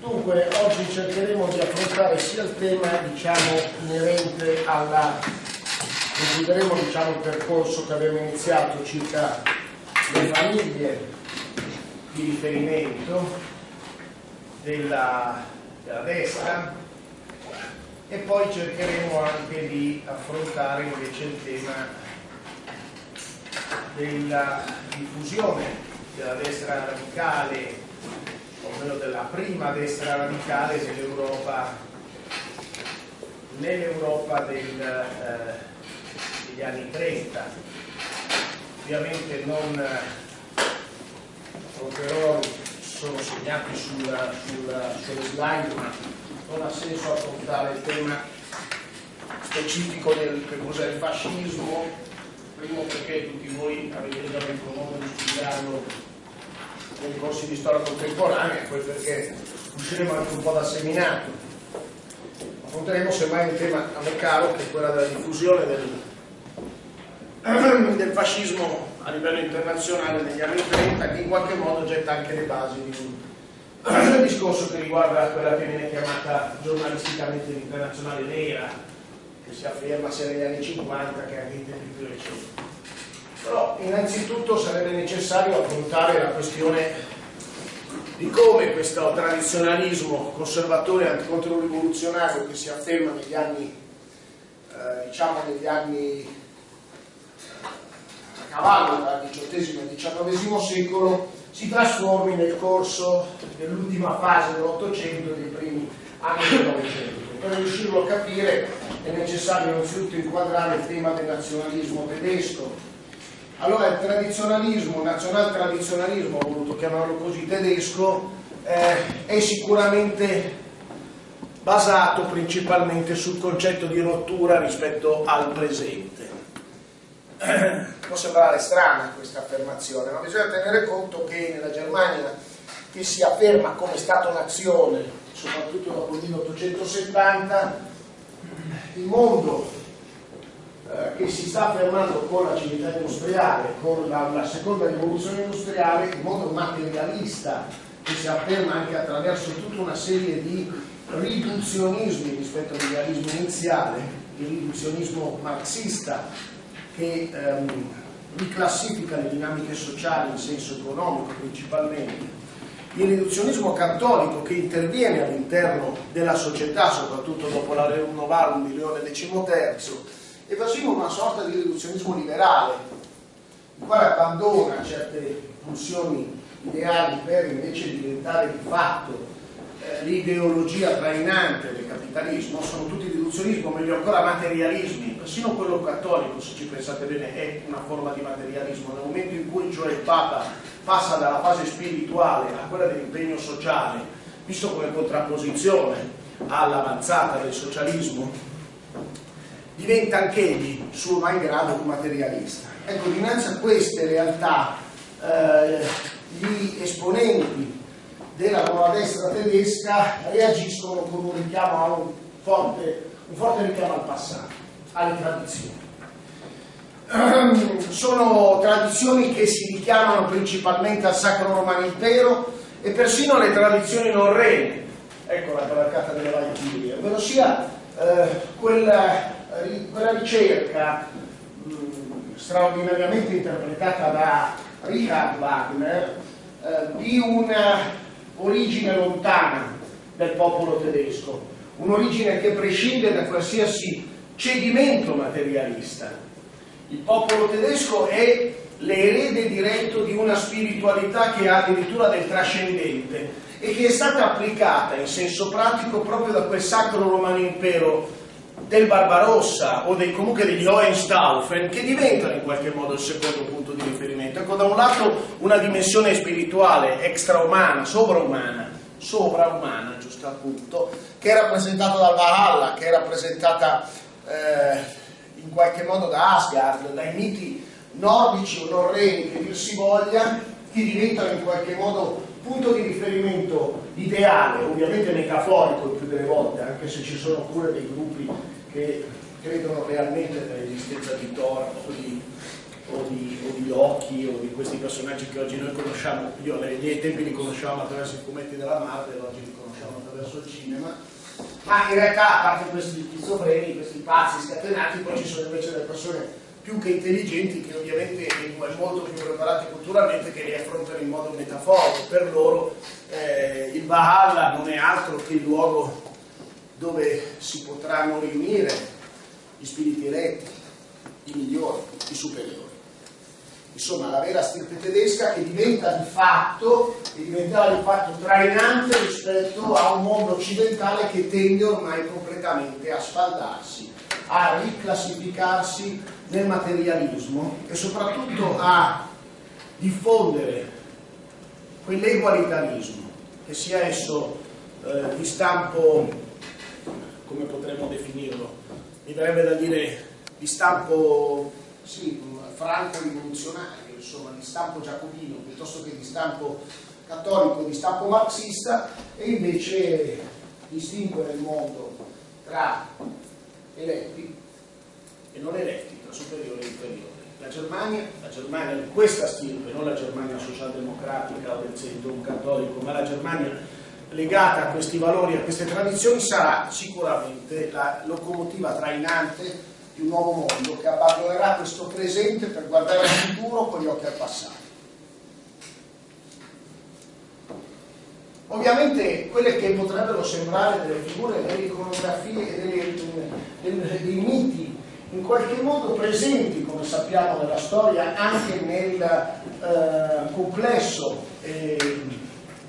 Dunque, oggi cercheremo di affrontare sia il tema diciamo, inerente alla... concluderemo diciamo, il percorso che abbiamo iniziato circa le famiglie di riferimento della, della destra e poi cercheremo anche di affrontare invece il tema della diffusione della destra radicale ovvero della prima destra radicale nell'Europa nell'Europa eh, degli anni 30. Ovviamente non affronterò, sono segnati sulla, sulla, sulle slide, ma non ha senso affrontare il tema specifico del che cos'è il fascismo, primo perché tutti voi avete già avuto modo di studiarlo nei corsi di storia contemporanea, poi perché usciremo anche un po' dal seminato. Affronteremo semmai un tema a me caro, che è quello della diffusione del, del fascismo a livello internazionale negli anni 30, che in qualche modo getta anche le basi di un discorso che riguarda quella che viene chiamata giornalisticamente l'internazionale nera, che si afferma sia negli anni 50 che anche in tempi più recenti. Però innanzitutto sarebbe necessario affrontare la questione di come questo tradizionalismo conservatore anticontrorivoluzionario che si afferma negli anni, eh, diciamo negli anni a cavallo tra il XVIII e il XIX secolo si trasformi nel corso dell'ultima fase dell'Ottocento e dei primi anni del Novecento. Per riuscirlo a capire è necessario innanzitutto inquadrare il tema del nazionalismo tedesco, allora il tradizionalismo, nazional tradizionalismo, ho voluto chiamarlo così, tedesco, eh, è sicuramente basato principalmente sul concetto di rottura rispetto al presente. Può sembrare strana questa affermazione, ma bisogna tenere conto che nella Germania che si afferma come Stato-nazione, soprattutto dopo il 1870, il mondo eh, che si sta affermando con la civiltà industriale, con la, la, seconda rivoluzione industriale, in modo materialista, che si afferma anche attraverso tutta una serie di riduzionismi rispetto all'idealismo iniziale, il riduzionismo marxista che ehm, riclassifica le dinamiche sociali in senso economico principalmente, il riduzionismo cattolico che interviene all'interno della società, soprattutto dopo la Rerum Novarum di Leone XIII, e persino una sorta di riduzionismo liberale, il quale abbandona certe pulsioni ideali per invece diventare di fatto eh, l'ideologia trainante del capitalismo, sono tutti riduzionismo, meglio ancora materialismi, persino quello cattolico, se ci pensate bene, è una forma di materialismo, nel momento in cui cioè il Papa passa dalla fase spirituale a quella dell'impegno sociale, visto come contrapposizione all'avanzata del socialismo, diventa anch'egli, suo malgrado, un materialista. Ecco, dinanzi a queste realtà, eh, gli esponenti della nuova destra tedesca reagiscono con un richiamo un forte, un forte richiamo al passato, alle tradizioni. Sono tradizioni che si richiamano principalmente al Sacro Romano Impero e persino alle tradizioni norrene, ecco la cavalcata delle Valchirie, ovvero sia eh, quella quella ricerca mh, straordinariamente interpretata da Richard Wagner eh, di un'origine lontana del popolo tedesco, un'origine che prescinde da qualsiasi cedimento materialista. Il popolo tedesco è l'erede diretto di una spiritualità che ha addirittura del trascendente e che è stata applicata in senso pratico proprio da quel sacro romano impero del Barbarossa o dei, comunque degli Hohenstaufen che diventano in qualche modo il secondo punto di riferimento. Ecco, da un lato una dimensione spirituale extraumana, sovraumana, sovraumana, giusto appunto, che è rappresentata dal Valhalla, che è rappresentata eh, in qualche modo da Asgard, dai miti nordici o norreni che dir si voglia, che diventano in qualche modo punto di riferimento ideale, ovviamente metaforico il più delle volte, anche se ci sono pure dei gruppi che credono realmente nell'esistenza di Thor o di, o di, o di Loki o di questi personaggi che oggi noi conosciamo, io ai miei tempi li conosciamo attraverso i fumetti della Marvel, oggi li conosciamo attraverso il cinema, ma in realtà a parte questi schizofreni, questi pazzi scatenati, poi ci sono invece delle persone più che intelligenti che ovviamente è molto più preparate culturalmente che li affrontano in modo metaforico. Per loro eh, il Valhalla non è altro che il luogo dove si potranno riunire gli spiriti eletti, i migliori, i superiori. Insomma, la vera stirpe tedesca che diventa di fatto, che diventerà di fatto trainante rispetto a un mondo occidentale che tende ormai completamente a sfaldarsi, a riclassificarsi nel materialismo e soprattutto a diffondere quell'egualitarismo, che sia esso eh, di stampo, come potremmo definirlo, mi verrebbe da dire di stampo sì, franco-rivoluzionario, insomma di stampo giacobino piuttosto che di stampo cattolico, di stampo marxista e invece distinguere il mondo tra eletti e non eletti, tra superiori e inferiori. La Germania, la Germania di questa stirpe, non la Germania socialdemocratica o del centro cattolico, ma la Germania legata a questi valori, a queste tradizioni, sarà sicuramente la locomotiva trainante di un nuovo mondo che abbandonerà questo presente per guardare al futuro con gli occhi al passato. Ovviamente quelle che potrebbero sembrare delle figure, delle iconografie, dei miti in qualche modo presenti, come sappiamo nella storia, anche nel eh, complesso e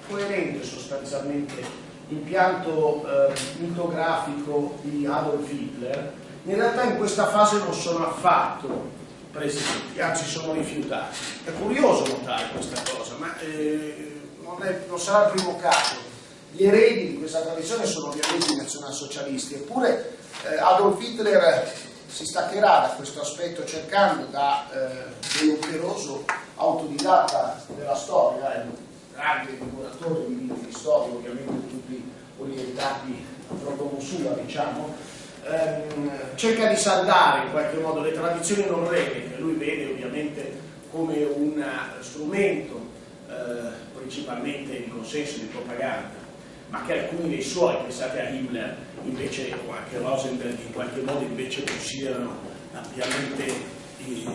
coerente sostanzialmente impianto eh, mitografico di Adolf Hitler, in realtà in questa fase non sono affatto presenti, anzi sono rifiutati. È curioso notare questa cosa, ma eh, non, è, non, sarà il primo caso. Gli eredi di questa tradizione sono ovviamente i nazionalsocialisti, eppure eh, Adolf Hitler si staccherà da questo aspetto cercando da eh, dell'operoso autodidatta della storia, un grande divoratore di libri di storia, ovviamente tutti orientati a protomusula, diciamo, ehm, cerca di saldare in qualche modo le tradizioni norveghe, che lui vede ovviamente come un strumento eh, principalmente di consenso, di propaganda, ma che alcuni dei suoi, pensate a Himmler, invece, o anche Rosenberg, in qualche modo invece considerano ampiamente eh,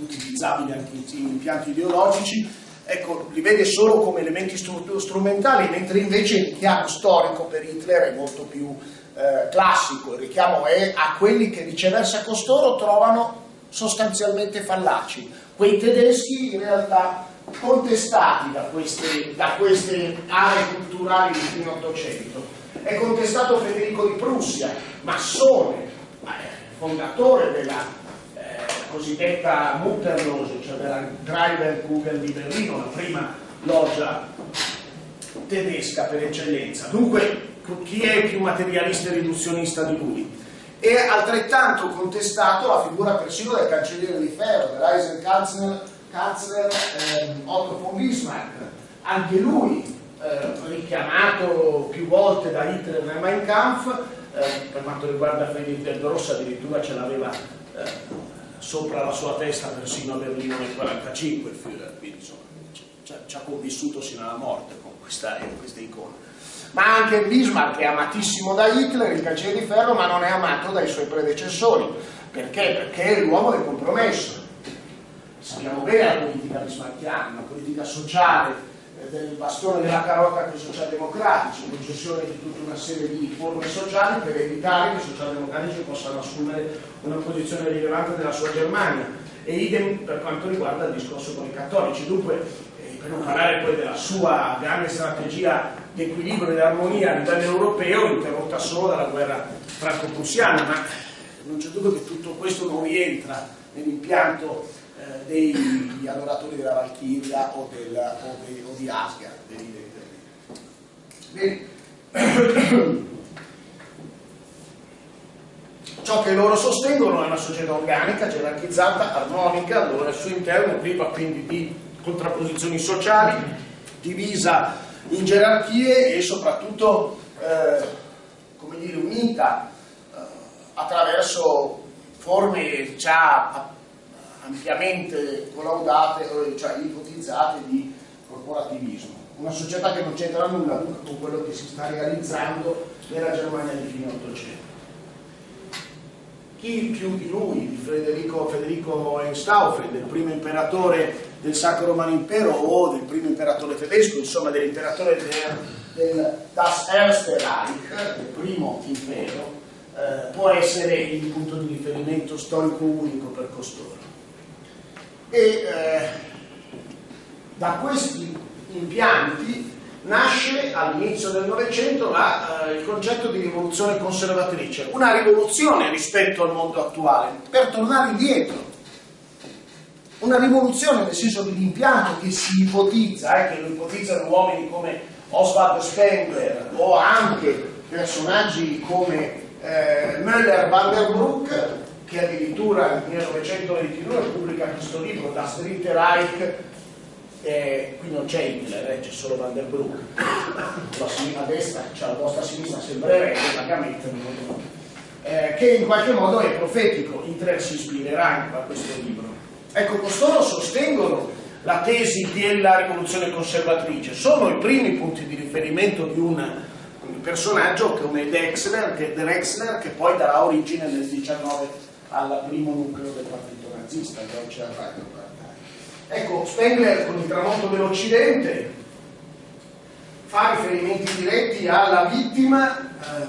utilizzabili anche in impianti ideologici, ecco, li vede solo come elementi strumentali, mentre invece il richiamo storico per Hitler è molto più eh, classico, il richiamo è a quelli che viceversa costoro trovano sostanzialmente fallaci. Quei tedeschi in realtà contestati da queste, da queste aree culturali di fine Ottocento. È contestato Federico di Prussia, massone, eh, fondatore della eh, cosiddetta Mutterlose, cioè della Treiberkugel di Berlino, la prima loggia tedesca per eccellenza. Dunque chi è più materialista e riduzionista di lui? È altrettanto contestato la figura persino del cancelliere di ferro, dell'Eisenkanzler eh, Otto von Bismarck, anche lui eh, richiamato più volte da Hitler nel Mein Kampf, eh, per quanto riguarda del Rossa addirittura ce l'aveva eh, sopra la sua testa persino a Berlino nel 1945 il Führer, quindi insomma ci ha convissuto sino alla morte con questa, questa icona ma anche Bismarck è amatissimo da Hitler, il cancelliere di ferro, ma non è amato dai suoi predecessori. Perché? Perché è l'uomo del compromesso. Sappiamo bene la politica bismarckiana, una politica sociale eh, del bastone della carota con i socialdemocratici, concessione di tutta una serie di forme sociali per evitare che i socialdemocratici possano assumere una posizione rilevante nella sua Germania. E idem per quanto riguarda il discorso con i cattolici. Dunque, eh, per non parlare poi della sua grande strategia di equilibrio e di armonia a livello europeo interrotta solo dalla guerra franco-prussiana, ma non c'è dubbio che tutto questo non rientra nell'impianto degli adoratori della Valchiria o, del, o, de, o di Asgard, Bene. Ciò che loro sostengono è una società organica, gerarchizzata, armonica, allora al suo interno priva quindi di contrapposizioni sociali, divisa in gerarchie e soprattutto eh, come dire, unita eh, attraverso forme già ampiamente collaudate, cioè ipotizzate di corporativismo. Una società che non c'entra nulla con quello che si sta realizzando nella Germania di fine Ottocento. Chi più di lui, di Federico, Federico Einstaufen, del primo imperatore del Sacro Romano Impero o del primo imperatore tedesco, insomma dell'imperatore del, del Das Erste Reich, del primo impero, eh, può essere il punto di riferimento storico unico per costoro. E eh, da questi impianti nasce all'inizio del Novecento eh, il concetto di rivoluzione conservatrice, una rivoluzione rispetto al mondo attuale, per tornare indietro. Una rivoluzione nel senso dell'impianto che si ipotizza, eh, che lo ipotizzano uomini come Oswald Spengler o anche personaggi come eh, Müller van der Broek, che addirittura nel 1922 pubblica questo libro, Das Dritte Reich, eh, qui non c'è Hitler, eh, c'è solo Van der Broek, la sinistra destra, cioè la vostra sinistra sembrerebbe vagamente, eh, che in qualche modo è profetico, Hitler si ispirerà a questo libro. Ecco, costoro sostengono la tesi della rivoluzione conservatrice, sono i primi punti di riferimento di un personaggio come Drexler che, Drexler, che poi darà origine nel 19 al primo nucleo del partito nazista, Deutsche Arbeiterpartei. Ecco, Spengler con il tramonto dell'Occidente fa riferimenti diretti alla vittima eh,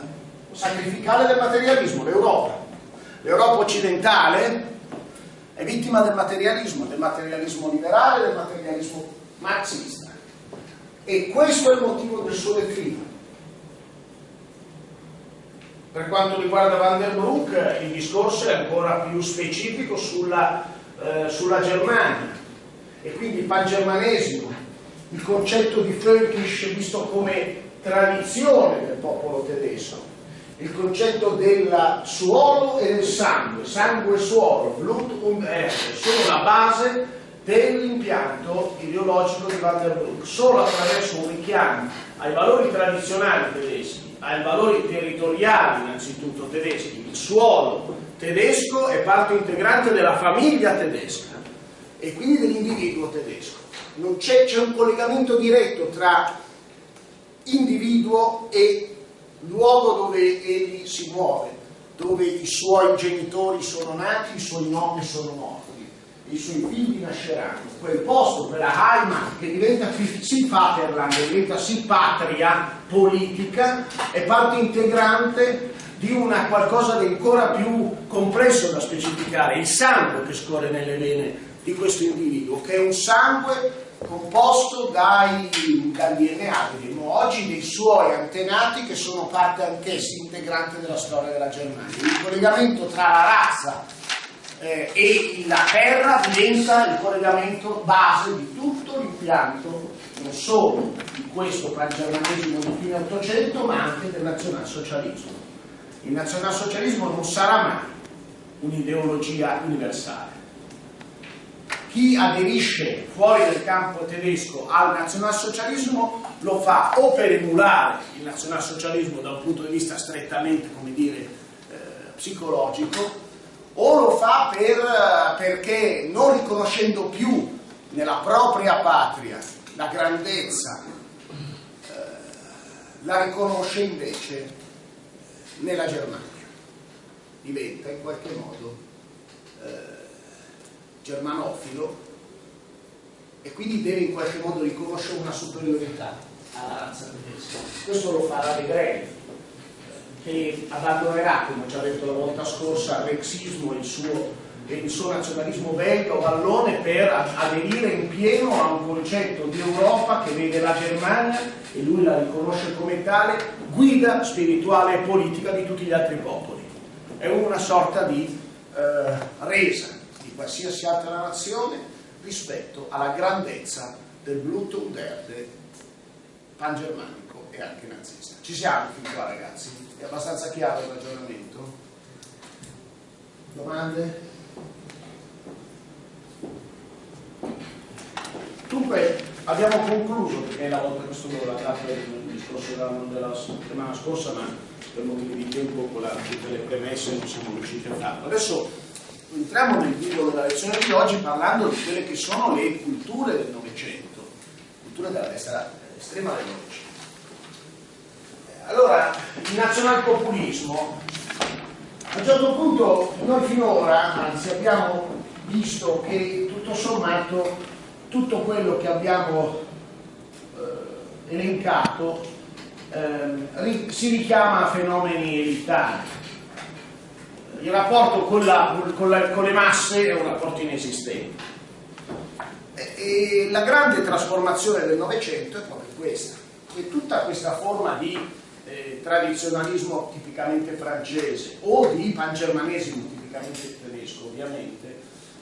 sacrificale del materialismo, l'Europa. L'Europa occidentale è vittima del materialismo, del materialismo liberale, del materialismo marxista. E questo è il motivo del suo declino. Per quanto riguarda Van der Broek, il discorso è ancora più specifico sulla, eh, sulla Germania. E quindi il pangermanesimo, il concetto di Völkisch visto come tradizione del popolo tedesco, il concetto del suolo e del sangue, sangue e suolo, Blut und Erde, sono la base dell'impianto ideologico di Van der Broek, solo attraverso un richiamo ai valori tradizionali tedeschi ai valori territoriali innanzitutto tedeschi, il suolo tedesco è parte integrante della famiglia tedesca e quindi dell'individuo tedesco. C'è, un collegamento diretto tra individuo e luogo dove egli si muove, dove i suoi genitori sono nati, i suoi nonni sono morti i suoi figli nasceranno, quel posto, quella Heimat che diventa sì Vaterland, diventa sì patria politica, è parte integrante di una qualcosa di ancora più complesso da specificare, il sangue che scorre nelle vene di questo individuo, che è un sangue composto dai, dal DNA, diremmo oggi, dei suoi antenati che sono parte anch'essi integrante della storia della Germania. Il collegamento tra la razza eh, e la terra diventa il collegamento base di tutto l'impianto non solo di questo pangermanesimo di fine Ottocento ma anche del nazionalsocialismo. Il nazionalsocialismo non sarà mai un'ideologia universale. Chi aderisce fuori del campo tedesco al nazionalsocialismo lo fa o per emulare il nazionalsocialismo da un punto di vista strettamente, come dire, eh, psicologico, o lo fa per, perché non riconoscendo più nella propria patria la grandezza, eh, la riconosce invece nella Germania. Diventa in qualche modo eh, germanofilo e quindi deve in qualche modo riconoscere una superiorità alla razza tedesca. Questo lo farà De Grey che abbandonerà, come ho già detto la volta scorsa, il rexismo e il suo, il suo nazionalismo belga o vallone per aderire in pieno a un concetto di Europa che vede la Germania, e lui la riconosce come tale, guida spirituale e politica di tutti gli altri popoli. È una sorta di eh, resa di qualsiasi altra nazione rispetto alla grandezza del Blut und Erde pangermanico e anche nazista. Ci siamo fin qua ragazzi? È abbastanza chiaro il ragionamento? Domande? Dunque abbiamo concluso, perché è la volta che sono tappa del discorso della, della settimana scorsa, ma per motivi di tempo con la, tutte le premesse non siamo riusciti a farlo. Adesso entriamo nel vivo della lezione di oggi parlando di quelle che sono le culture del Novecento, culture della destra estrema Novecento. Allora, il nazionalpopulismo, a un certo punto noi finora, anzi abbiamo visto che tutto sommato tutto quello che abbiamo eh, elencato eh, si richiama a fenomeni elitari. Il rapporto con, la, con, la, con le masse è un rapporto inesistente. E, la grande trasformazione del Novecento è proprio questa, che tutta questa forma di eh, tradizionalismo tipicamente francese o di pangermanesimo tipicamente tedesco ovviamente,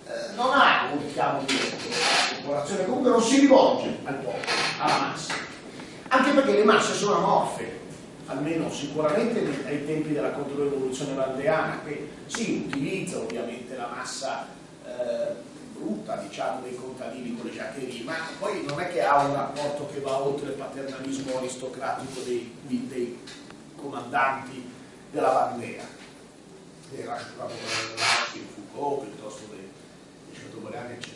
eh, non ha un richiamo diretto. Alla popolazione, comunque non si rivolge al popolo, alla massa, anche perché le masse sono amorfe, almeno sicuramente ai tempi della controrivoluzione valdeana, che si utilizza ovviamente la massa eh, brutta, diciamo, dei contadini con le giaccherie, ma poi non è che ha un rapporto che va oltre il paternalismo aristocratico dei, dei comandanti della bandera, era la, la, Foucault piuttosto dei contemporanea, eccetera.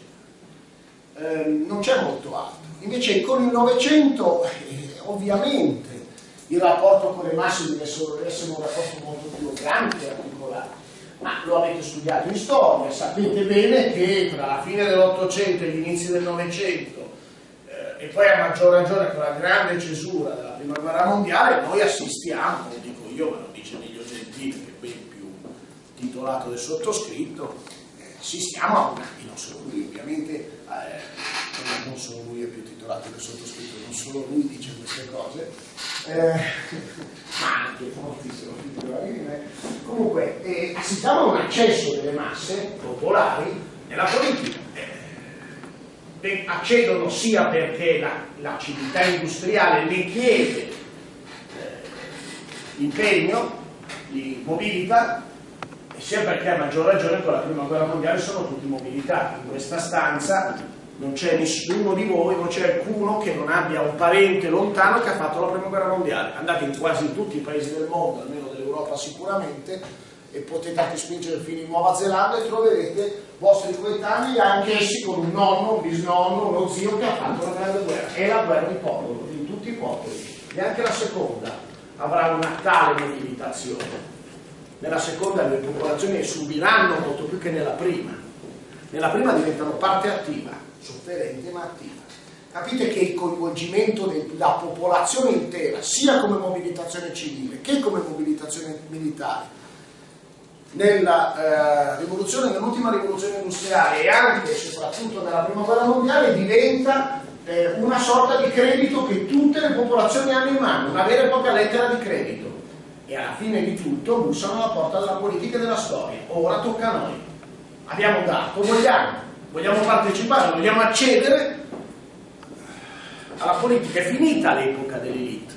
Eh, non c'è molto altro. Invece con il Novecento, eh, ovviamente, il rapporto con le masse deve essere, un rapporto molto più grande e articolato. Ma lo avete studiato in storia, sapete bene che tra la fine dell'Ottocento e gli inizi del Novecento, eh, e poi a maggior ragione con la grande cesura della Prima Guerra Mondiale, noi assistiamo, lo dico io, ma lo dice Emilio Gentile, che è ben più titolato del sottoscritto, assistiamo a una, non solo lui ovviamente, eh, non solo lui è più titolato del sottoscritto, solo lui dice queste cose, eh, ma anche moltissimo più titolati di me. Comunque, eh, assistiamo a un accesso delle masse popolari nella politica. Eh, accedono sia perché la, la civiltà industriale ne chiede eh, impegno, li mobilita, sia perché a maggior ragione con la prima guerra mondiale sono tutti mobilitati. In questa stanza non c'è nessuno di voi, non c'è alcuno che non abbia un parente lontano che ha fatto la prima guerra mondiale. Andate in quasi tutti i paesi del mondo, almeno dell'Europa sicuramente, e potete anche spingere fino in Nuova Zelanda e troverete vostri coetanei, anche essi con un nonno, un bisnonno, uno zio che ha fatto la grande guerra. È la guerra di popolo, di tutti i popoli. Neanche la seconda avrà una tale mobilitazione nella seconda le popolazioni subiranno molto più che nella prima. Nella prima diventano parte attiva, sofferente ma attiva. Capite che il coinvolgimento della popolazione intera, sia come mobilitazione civile che come mobilitazione militare, nella eh, rivoluzione, nell'ultima rivoluzione industriale e anche e soprattutto nella prima guerra mondiale diventa eh, una sorta di credito che tutte le popolazioni hanno in mano, una vera e propria lettera di credito e alla fine di tutto bussano alla porta della politica e della storia. Ora tocca a noi. Abbiamo dato, vogliamo, vogliamo partecipare, vogliamo accedere alla politica. È finita l'epoca dell'elite.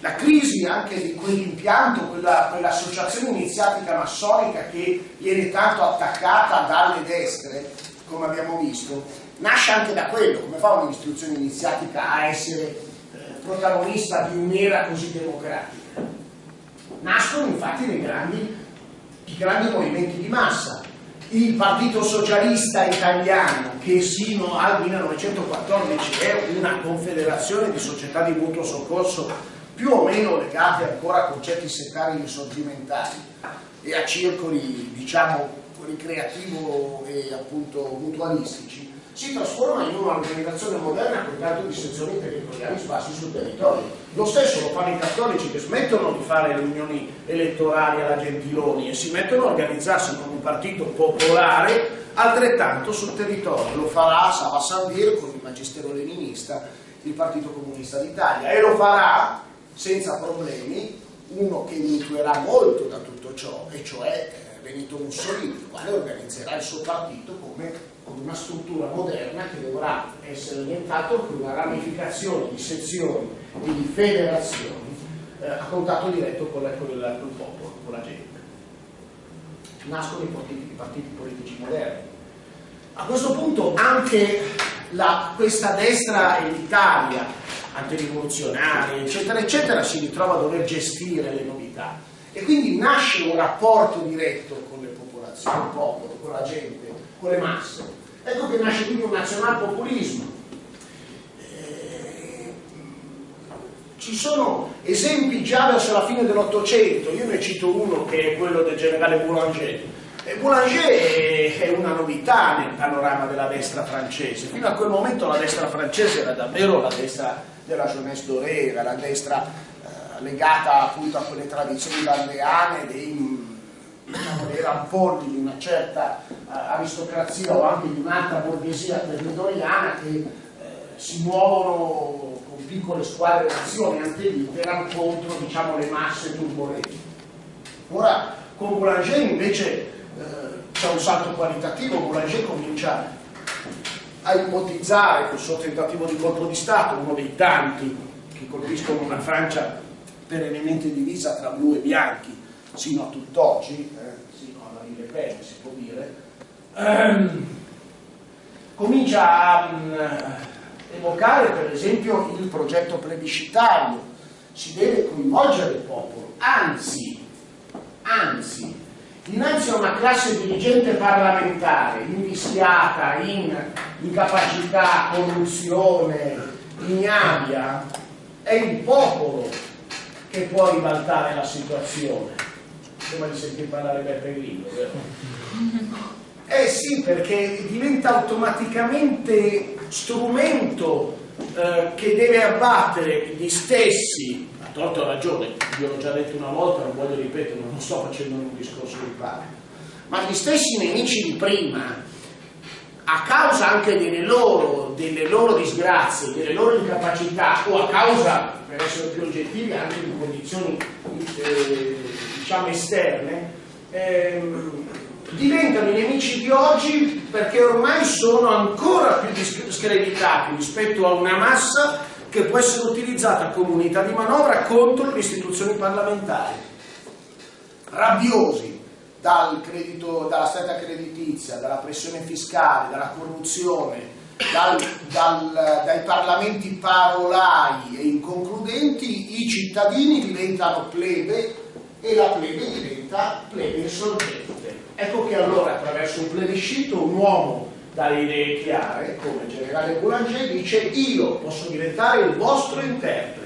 La crisi anche di quell'impianto, quella, quell'associazione iniziatica massonica che viene tanto attaccata dalle destre, come abbiamo visto, nasce anche da quello, come fa un'istituzione iniziatica a essere eh, protagonista di un'era così democratica nascono infatti grandi, i grandi movimenti di massa. Il Partito Socialista Italiano, che sino al 1914 è una confederazione di società di mutuo soccorso più o meno legate ancora a concetti settari risorgimentali e a circoli, diciamo, ricreativo e appunto mutualistici, si trasforma in un'organizzazione moderna con tanto di sezioni territoriali sparsi sul territorio. Lo stesso lo fanno i cattolici che smettono di fare riunioni elettorali alla Gentiloni e si mettono a organizzarsi con un partito popolare altrettanto sul territorio. Lo farà Sava Sandir con il magistero leninista, il Partito Comunista d'Italia e lo farà senza problemi uno che mutuerà molto da tutto ciò, e cioè eh, Benito Mussolini, il quale organizzerà il suo partito come una struttura moderna che dovrà essere orientata con una ramificazione di sezioni e di federazioni eh, a contatto diretto con, il, con, il, popolo, con la gente. Nascono i partiti, i partiti politici moderni. A questo punto anche la, questa destra elitaria, antirivoluzionaria, eccetera, eccetera, si ritrova a dover gestire le novità e quindi nasce un rapporto diretto con le popolazioni, con il popolo, con la gente, con le masse. Ecco che nasce quindi un nazionalpopulismo. Eh, ci sono esempi già verso la fine dell'Ottocento, io ne cito uno che è quello del generale Boulanger. E Boulanger è una novità nel panorama della destra francese. Fino a quel momento la destra francese era davvero la destra della jeunesse dorée, era la destra eh, legata appunto a quelle tradizioni valdeane dei, diciamo, dei rampolli di una certa eh, aristocrazia o anche di un'altra borghesia territoriana che eh, si muovono con piccole squadre d'azione per contro diciamo, le masse turbolenti. Ora con Boulanger invece eh, c'è un salto qualitativo, Boulanger comincia a ipotizzare col suo tentativo di colpo di Stato, uno dei tanti che colpiscono una Francia perennemente divisa tra blu e bianchi, sino a tutt'oggi, eh, sino alla Ville Pen si può dire, ehm, comincia a um, evocare per esempio il progetto plebiscitario, si deve coinvolgere il popolo, anzi, anzi, Dinanzi a una classe dirigente parlamentare invischiata in incapacità, corruzione, ignavia, è il popolo che può ribaltare la situazione. Prima di sentire parlare Beppe Grillo, vero? Eh sì, perché diventa automaticamente strumento eh, che deve abbattere gli stessi torto ragione, io l'ho già detto una volta, non voglio ripetere, non sto facendo un discorso di parte, ma gli stessi nemici di prima, a causa anche delle loro, delle loro disgrazie, delle loro incapacità o a causa, per essere più oggettivi, anche di condizioni eh, diciamo esterne, ehm, diventano i nemici di oggi perché ormai sono ancora più screditati rispetto a una massa che può essere utilizzata come unità di manovra contro le istituzioni parlamentari. Rabbiosi dal credito, dalla stretta creditizia, dalla pressione fiscale, dalla corruzione, dal, dal, dai parlamenti parolai e inconcludenti, i cittadini diventano plebe e la plebe diventa plebe insorgente. Ecco che allora attraverso un plebiscito un uomo dalle idee chiare, come il generale Boulanger dice io posso diventare il vostro interprete.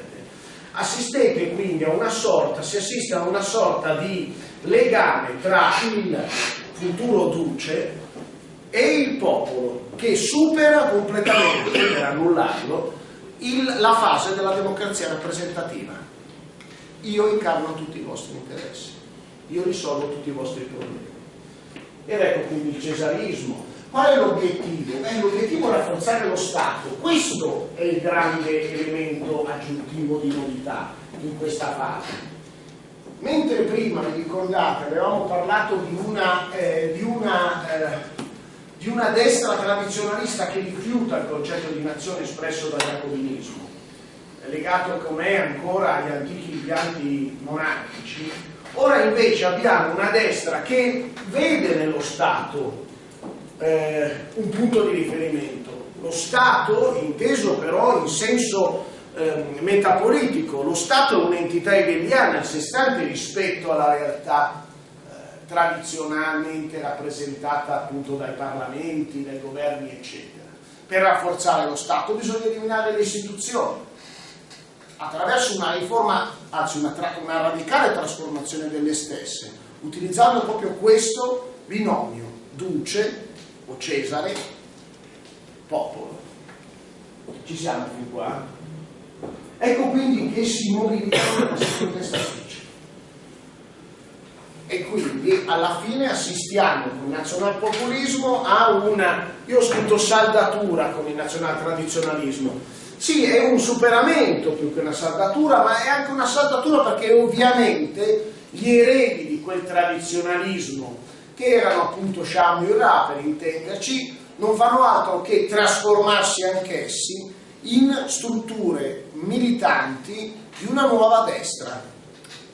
Assistete quindi a una sorta, si assiste a una sorta di legame tra il futuro duce e il popolo che supera completamente, per annullarlo, il, la fase della democrazia rappresentativa. Io incarno tutti i vostri interessi, io risolvo tutti i vostri problemi. Ed ecco quindi il cesarismo, Qual è l'obiettivo? Beh, l'obiettivo è rafforzare lo Stato. Questo è il grande elemento aggiuntivo di novità in questa fase. Mentre prima, vi ricordate, avevamo parlato di una, eh, di una, eh, di una destra tradizionalista che rifiuta il concetto di nazione espresso dal jacobinismo, legato com'è ancora agli antichi impianti monarchici, ora invece abbiamo una destra che vede nello Stato eh, un punto di riferimento. Lo Stato, inteso però in senso eh, metapolitico, lo Stato è un'entità hegeliana a sé stante rispetto alla realtà eh, tradizionalmente rappresentata appunto dai parlamenti, dai governi, eccetera. Per rafforzare lo Stato bisogna eliminare le istituzioni attraverso una riforma, anzi una, una radicale trasformazione delle stesse, utilizzando proprio questo binomio, duce o Cesare, popolo. Ci siamo fin qua? Ecco quindi che si mobilitano queste contestatrici. E quindi alla fine assistiamo con il nazionalpopulismo a una, io ho scritto saldatura con il nazionaltradizionalismo, sì, è un superamento più che una saldatura, ma è anche una saldatura perché ovviamente gli eredi di quel tradizionalismo che erano appunto Sham Ura per intenderci, non fanno altro che trasformarsi anch'essi in strutture militanti di una nuova destra.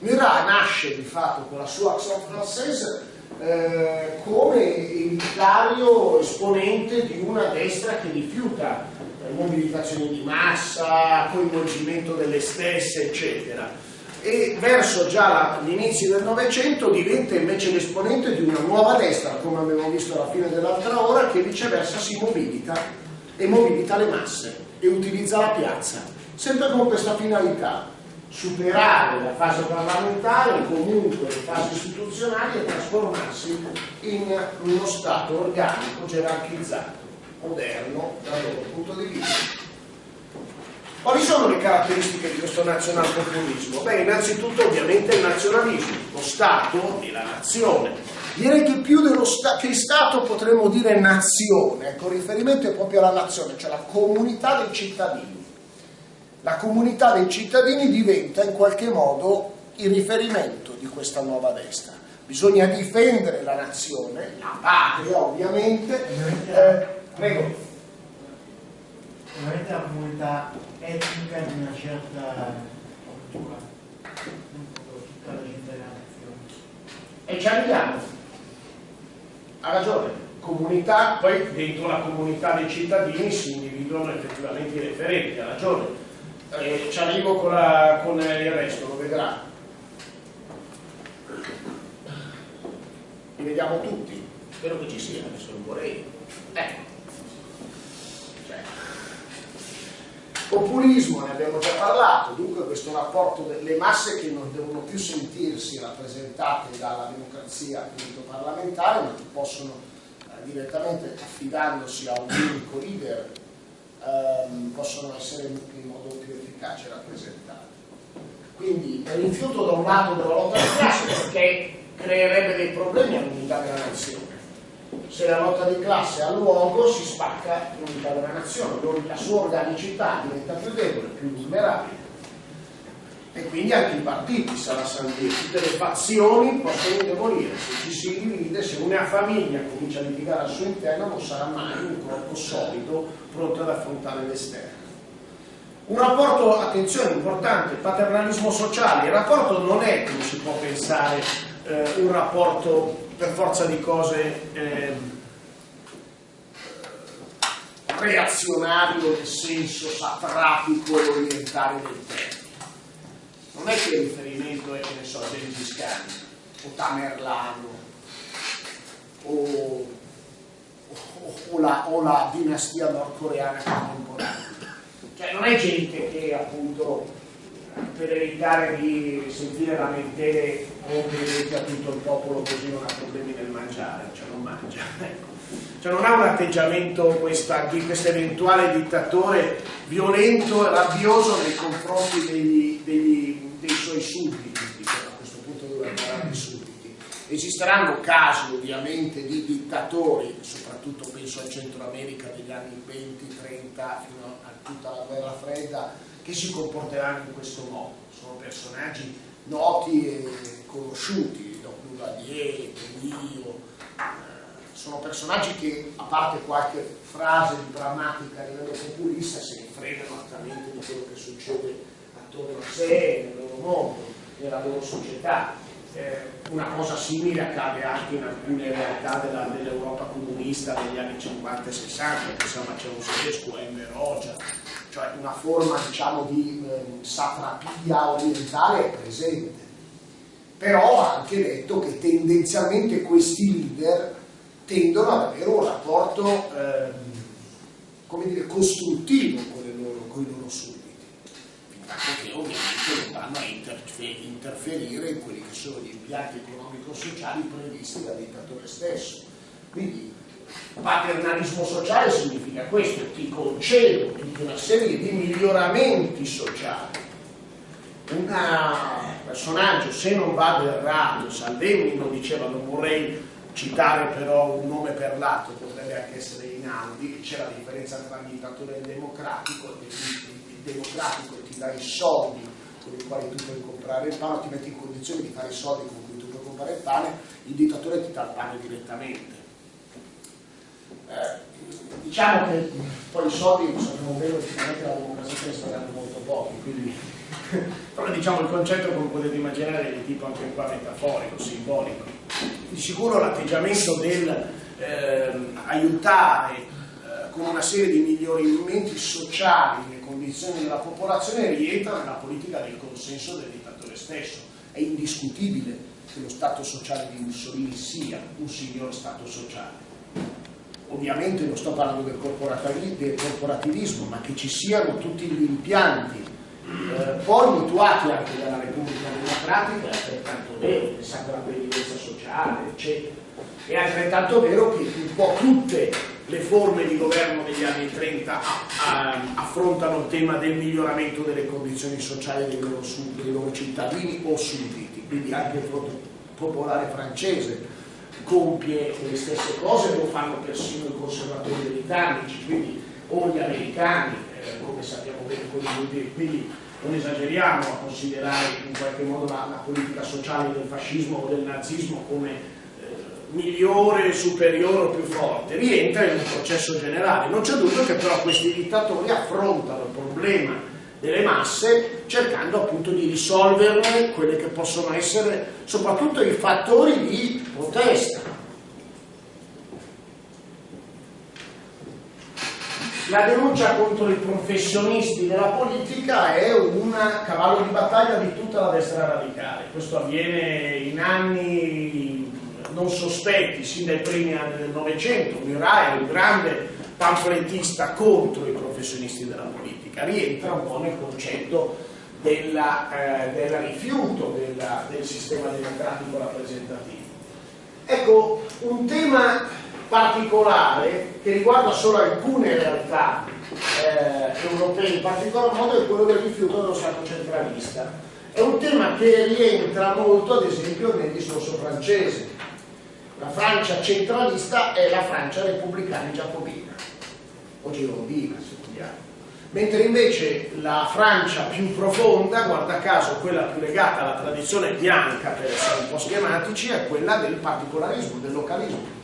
Murat nasce di fatto con la sua Action Française eh, come elitario esponente di una destra che rifiuta mobilitazioni di massa, coinvolgimento delle stesse, eccetera. E verso già l'inizio del Novecento diventa invece l'esponente di una nuova destra, come abbiamo visto alla fine dell'altra ora, che viceversa si mobilita e mobilita le masse e utilizza la piazza, sempre con questa finalità, superare la fase parlamentare, comunque le fasi istituzionali e trasformarsi in uno Stato organico, gerarchizzato, moderno dal loro punto di vista. Quali sono le caratteristiche di questo nazionalpopulismo? Beh, innanzitutto ovviamente il nazionalismo, lo Stato e la nazione. Direi che più dello sta- che Stato potremmo dire nazione, con riferimento è proprio alla nazione, cioè la comunità dei cittadini. La comunità dei cittadini diventa in qualche modo il riferimento di questa nuova destra. Bisogna difendere la nazione, la patria ovviamente. Eh, prego. Ovviamente la comunità etnica di una certa cultura, non tutta la gente della nazione. E ci arriviamo. Ha ragione. Comunità, poi dentro la comunità dei cittadini si individuano effettivamente i referenti, ha ragione. Eh, ci arrivo con, la, con il resto, lo vedrà. Li vediamo tutti, spero che ci sia, adesso non vorrei. Ecco. Populismo, ne abbiamo già parlato, dunque questo rapporto delle masse che non devono più sentirsi rappresentate dalla democrazia appunto, parlamentare, ma che possono eh, direttamente affidandosi a un unico leader ehm, possono essere in modo più efficace rappresentati. Quindi rifiuto da un lato della lotta di classe perché creerebbe dei problemi all'unità della nazione se la lotta di classe ha luogo si spacca l'unità della nazione, la sua organicità diventa più debole, più vulnerabile. E quindi anche i partiti saranno sandire, tutte le fazioni possono indebolire, se ci si divide, se una famiglia comincia a litigare al suo interno non sarà mai un corpo solido pronto ad affrontare l'esterno. Un rapporto, attenzione, importante, paternalismo sociale. Il rapporto non è, come si può pensare, eh, un rapporto per forza di cose eh, reazionario nel senso satrapico e orientale del termine. Non è che il riferimento è, che ne so, Gengis Khan o Tamerlano o, o, o, la, o la dinastia nordcoreana contemporanea. Cioè non è gente che appunto per evitare di sentire lamentele o vedete tutto il popolo così non ha problemi nel mangiare, cioè non mangia. Ecco. Cioè non ha un atteggiamento questa, di questo eventuale dittatore violento e rabbioso nei confronti degli, degli, dei suoi sudditi, a questo punto dovrebbe parlare di sudditi. Esisteranno casi ovviamente di dittatori, soprattutto penso al Centro America degli anni 20-30 fino a tutta la guerra fredda, che si comporteranno in questo modo. Sono personaggi noti e conosciuti, Doc Duvalier, eh, sono personaggi che, a parte qualche frase di drammatica a livello populista, se ne fregano altamente di quello che succede attorno a sé, nel loro mondo, nella loro società. Eh, una cosa simile accade anche in alcune realtà dell'Europa comunista degli anni 50 e 60, pensiamo a Ceausescu, a Enver Hoxha, cioè una forma diciamo, di eh, satrapia orientale è presente. Però ha anche detto che tendenzialmente questi leader tendono ad avere un rapporto eh, come dire, costruttivo con, loro, con, i loro sudditi, che ovviamente non vanno a interferire in quelli che sono gli impianti economico-sociali previsti dal dittatore stesso. Quindi Paternalismo sociale significa questo, ti concedo tutta una serie di miglioramenti sociali. Un personaggio, se non vado errato, Salvemini lo diceva, non vorrei citare però un nome per lato, potrebbe anche essere Inaudi, c'è la differenza tra il dittatore e il democratico, il democratico ti dà i soldi con i quali tu puoi comprare il pane, ti metti in condizione di fare i soldi con cui tu puoi comprare il pane, il dittatore ti dà il pane direttamente. Eh, diciamo che poi i soldi sappiamo bene che la democrazia sta dando molto pochi, quindi però diciamo il concetto come potete immaginare è di tipo anche qua metaforico, simbolico. Di sicuro l'atteggiamento del eh, aiutare eh, con una serie di miglioramenti sociali le condizioni della popolazione rientra nella politica del consenso del dittatore stesso. È indiscutibile che lo Stato sociale di Mussolini sia un signor Stato sociale. Ovviamente non sto parlando del corporativismo, ma che ci siano tutti gli impianti eh, poi mutuati anche dalla Repubblica Democratica, è altrettanto vero, pensate alla previdenza sociale, eccetera. È altrettanto vero che un po' tutte le forme di governo degli anni 30 affrontano il tema del miglioramento delle condizioni sociali dei loro, dei loro cittadini o sudditi, quindi anche il fronte popolare francese compie le stesse cose, lo fanno persino i conservatori britannici, quindi o gli americani, eh, come sappiamo bene quindi non esageriamo a considerare in qualche modo la, la politica sociale del fascismo o del nazismo come migliore, superiore o più forte, rientra in un processo generale. Non c'è dubbio che però questi dittatori affrontano il problema delle masse cercando appunto di risolverne quelle che possono essere soprattutto i fattori di protesta. La denuncia contro i professionisti della politica è un cavallo di battaglia di tutta la destra radicale. Questo avviene in anni non sospetti sin dai primi anni del Novecento, Murat è un grande pamflettista contro i professionisti della politica, rientra un po' nel concetto della, eh, del rifiuto della, del sistema democratico rappresentativo. Ecco, un tema particolare che riguarda solo alcune realtà eh, europee, in particolar modo è quello del rifiuto dello Stato centralista. È un tema che rientra molto, ad esempio, nel discorso francese la Francia centralista è la Francia repubblicana giacobina, o girondina se vogliamo. Mentre invece la Francia più profonda, guarda caso quella più legata alla tradizione bianca, per essere un po' schematici, è quella del particolarismo, del localismo.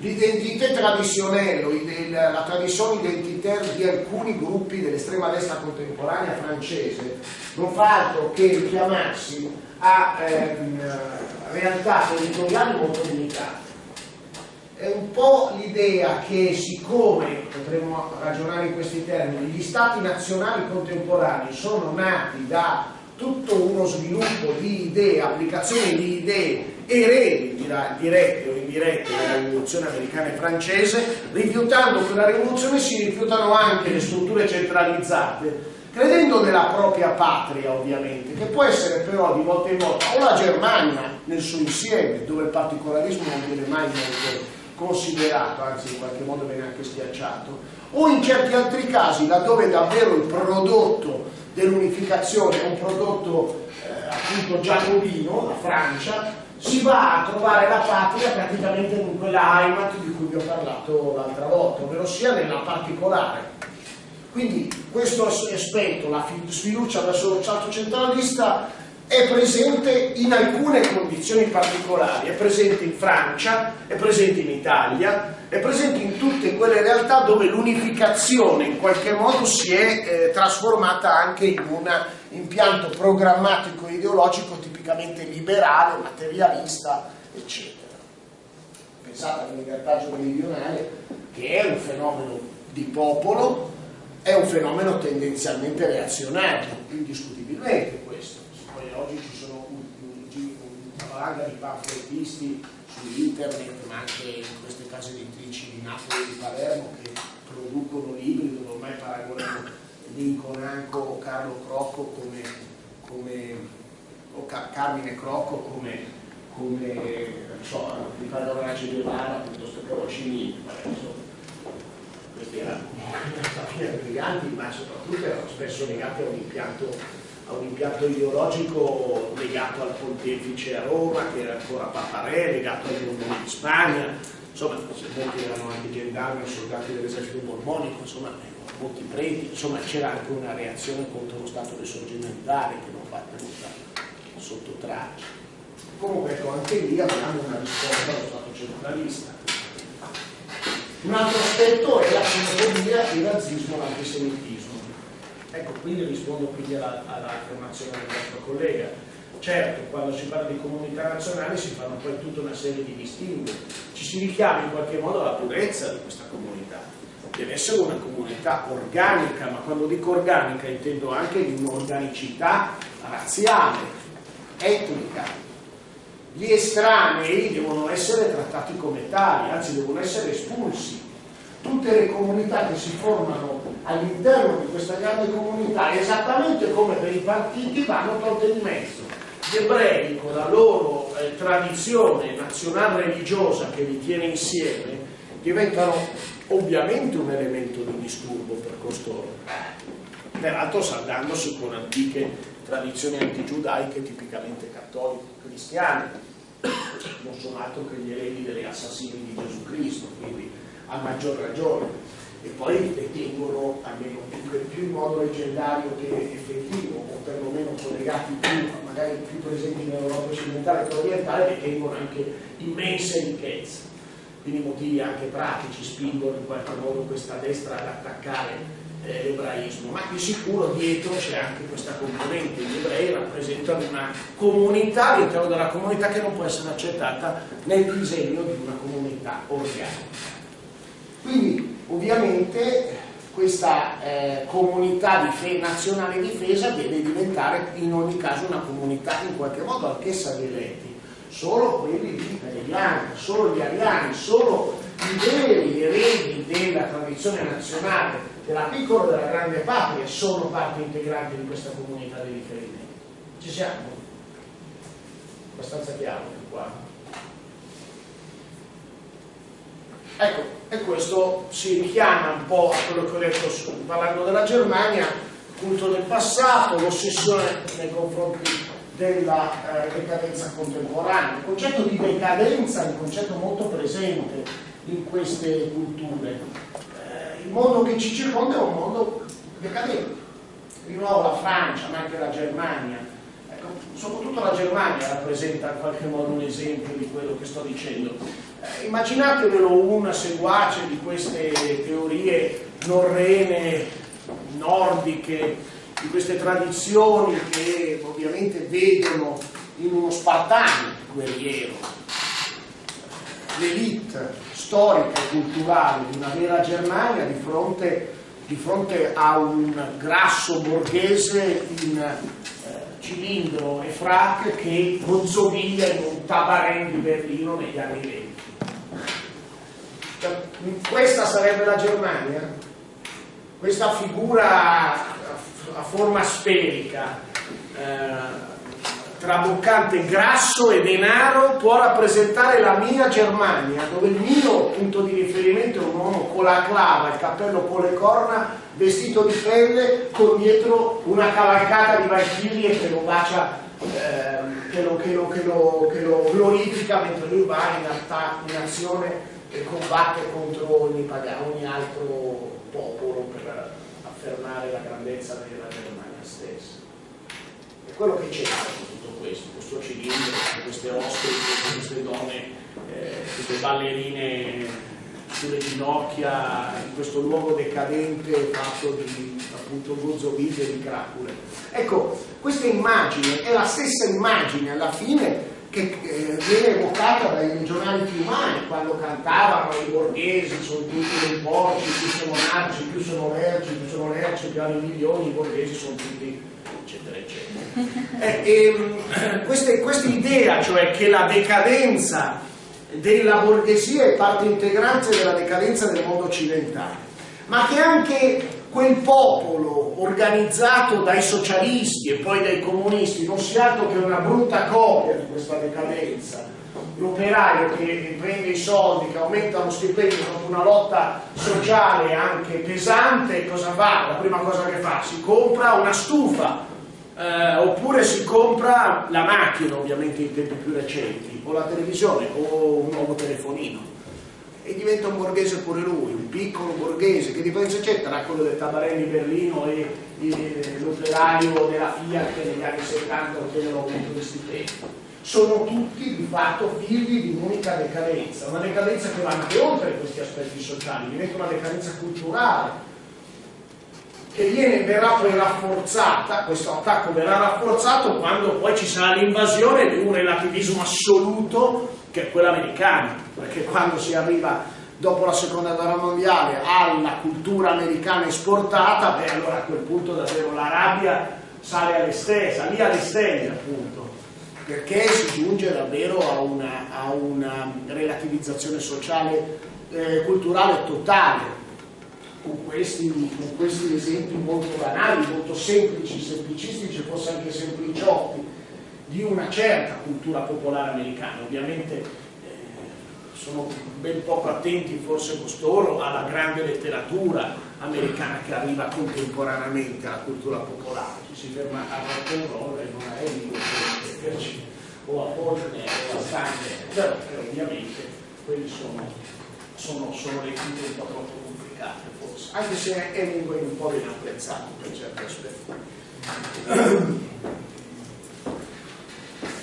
L'identità tradizionale, la tradizione identitaria di alcuni gruppi dell'estrema destra contemporanea francese non fa altro che richiamarsi a ehm, realtà territoriali molto limitate. È un po' l'idea che siccome, potremmo ragionare in questi termini, gli stati nazionali contemporanei sono nati da tutto uno sviluppo di idee, applicazioni di idee eredi dirette o indirette della rivoluzione americana e francese, rifiutando quella rivoluzione si rifiutano anche le strutture centralizzate credendo nella propria patria ovviamente, che può essere però di volta in volta o la Germania nel suo insieme, dove il particolarismo non viene mai molto considerato, anzi in qualche modo viene anche schiacciato, o in certi altri casi laddove davvero il prodotto dell'unificazione un prodotto eh, appunto giacobino, la Francia, si va a trovare la patria praticamente in quella Heimat di cui vi ho parlato l'altra volta, ovvero sia nella particolare. Quindi questo aspetto, la sfiducia verso lo Stato centralista, è presente in alcune condizioni particolari, è presente in Francia, è presente in Italia, è presente in tutte quelle realtà dove l'unificazione in qualche modo si è eh, trasformata anche in un impianto programmatico ideologico tipicamente liberale, materialista, eccetera. Pensate all'immigrataggio meridionale che è un fenomeno di popolo è un fenomeno tendenzialmente reazionario, indiscutibilmente questo. Oggi ci sono una valanga di pamflettisti su internet, ma anche in queste case editrici di Napoli e di Palermo che producono libri dove ormai paragonano Lincoln Anco o Carlo Crocco come, come o Car Carmine Crocco come, come non so, di Padrona Guevara piuttosto che Rocinini, questi erano briganti, ma soprattutto erano spesso legati a un impianto, a un impianto ideologico legato al pontefice a Roma, che era ancora Papa Re, legato ai Borboni di Spagna, insomma, molti erano anche gendarmi soldati dell'esercito borbonico, insomma, molti preti, insomma c'era anche una reazione contro lo Stato risorgimentale che non va tenuta sotto traccia. Comunque ecco, anche lì abbiamo una risposta allo Stato centralista un altro aspetto è la xenofobia, il razzismo e l'antisemitismo. Ecco, quindi rispondo quindi all'affermazione alla del nostro collega. Certo, quando si parla di comunità nazionali si fanno poi tutta una serie di distinguo, ci si richiama in qualche modo alla purezza di questa comunità. deve essere una comunità organica, ma quando dico organica intendo anche di un'organicità razziale, etnica. Gli estranei devono essere trattati come tali, anzi devono essere espulsi. Tutte le comunità che si formano all'interno di questa grande comunità, esattamente come per i partiti, vanno tolte di mezzo. Gli ebrei, con la loro eh, tradizione nazionale religiosa che li tiene insieme, diventano ovviamente un elemento di disturbo per costoro, peraltro saldandosi con antiche tradizioni antigiudaiche tipicamente cattoliche cristiane, non sono altro che gli eredi degli assassini di Gesù Cristo, quindi a maggior ragione. E poi detengono, almeno più, più in modo leggendario che effettivo, o perlomeno collegati più, magari più presenti nell'Europa occidentale che orientale, detengono anche immense ricchezze quindi motivi anche pratici spingono in qualche modo questa destra ad attaccare eh, l'ebraismo, ma di sicuro dietro c'è anche questa componente, gli ebrei rappresentano una comunità all'interno della comunità che non può essere accettata nel disegno di una comunità organica. Quindi ovviamente questa eh, comunità di nazionale difesa deve diventare in ogni caso una comunità in qualche modo anch'essa di eletti solo quelli di italiani, solo gli ariani, solo i veri eredi della tradizione nazionale, della piccola e della grande patria, sono parte integrante di questa comunità di riferimento. Ci siamo? Abbastanza chiaro qua. Ecco, e questo si richiama un po' a quello che ho detto parlando della Germania, culto del passato, l'ossessione nei confronti della eh, decadenza contemporanea. Il concetto di decadenza è un concetto molto presente in queste culture. Eh, il mondo che ci circonda è un mondo decadente. Di nuovo la Francia, ma anche la Germania. Soprattutto la Germania rappresenta in qualche modo un esempio di quello che sto dicendo. Eh, immaginatevelo una seguace di queste teorie norrene, nordiche, di queste tradizioni che ovviamente vedono in uno spartano guerriero l'elite storica e culturale di una vera Germania di fronte, di fronte a un grasso borghese in cilindro e frac che gozzoviglia in un tabarè di Berlino negli anni 20. Cioè, questa sarebbe la Germania? Questa figura a forma sferica, eh, traboccante grasso e denaro può rappresentare la mia Germania, dove il mio punto di riferimento è un uomo con la clava, il cappello con le corna, vestito di pelle, con dietro una cavalcata di valchirie che lo bacia, eh, che, lo, che, lo, che, lo, che, lo, glorifica mentre lui va in, in azione e combatte contro ogni, ogni altro popolo per affermare la grandezza della Germania stessa. E quello che c'è questo, questo cilindro, queste oste, queste donne, eh, queste ballerine sulle ginocchia, in questo luogo decadente fatto di appunto gozzovite di cracule. Ecco, questa immagine è la stessa immagine alla fine che eh, viene evocata dai regionali più umani quando cantavano i borghesi sono tutti dei porci, più sono narci, più sono merci, più sono lerci, più hanno milioni, i borghesi sono tutti eccetera eccetera. Eh, e, questa idea, cioè che la decadenza della borghesia è parte integrante della decadenza del mondo occidentale, ma che anche quel popolo organizzato dai socialisti e poi dai comunisti non sia altro che una brutta copia di questa decadenza. L'operaio che prende i soldi, che aumenta lo stipendio dopo una lotta sociale anche pesante, cosa fa? La prima cosa che fa? Si compra una stufa, eh, oppure si compra la macchina, ovviamente in tempi più recenti, o la televisione, o un nuovo telefonino e diventa un borghese pure lui, un piccolo borghese, che differenza c'è tra quello del Tabarelli Berlino e l'operaio della Fiat negli anni 70 ottiene l'aumento di stipendio? Sono tutti di fatto figli di un'unica decadenza, una decadenza che va anche oltre questi aspetti sociali, diventa una decadenza culturale, che viene, verrà poi rafforzata, questo attacco verrà rafforzato quando poi ci sarà l'invasione di un relativismo assoluto che è quello americano, perché quando si arriva dopo la seconda guerra mondiale alla cultura americana esportata, beh allora a quel punto davvero la rabbia sale alle stelle, salì alle stelle appunto, perché si giunge davvero a una, a una relativizzazione sociale eh, culturale totale. Con questi, con questi esempi molto banali, molto semplici, semplicistici, forse anche sempliciotti, di una certa cultura popolare americana. Ovviamente sono ben poco attenti forse costoro alla grande letteratura americana che arriva contemporaneamente alla cultura popolare, ci si ferma a rock'n'roll e non a Hemingway o a Faulkner o a Steiner, però ovviamente quelli sono, sono, sono letture un po' troppo complicate forse, anche se Hemingway un po' viene apprezzato per certi aspetti.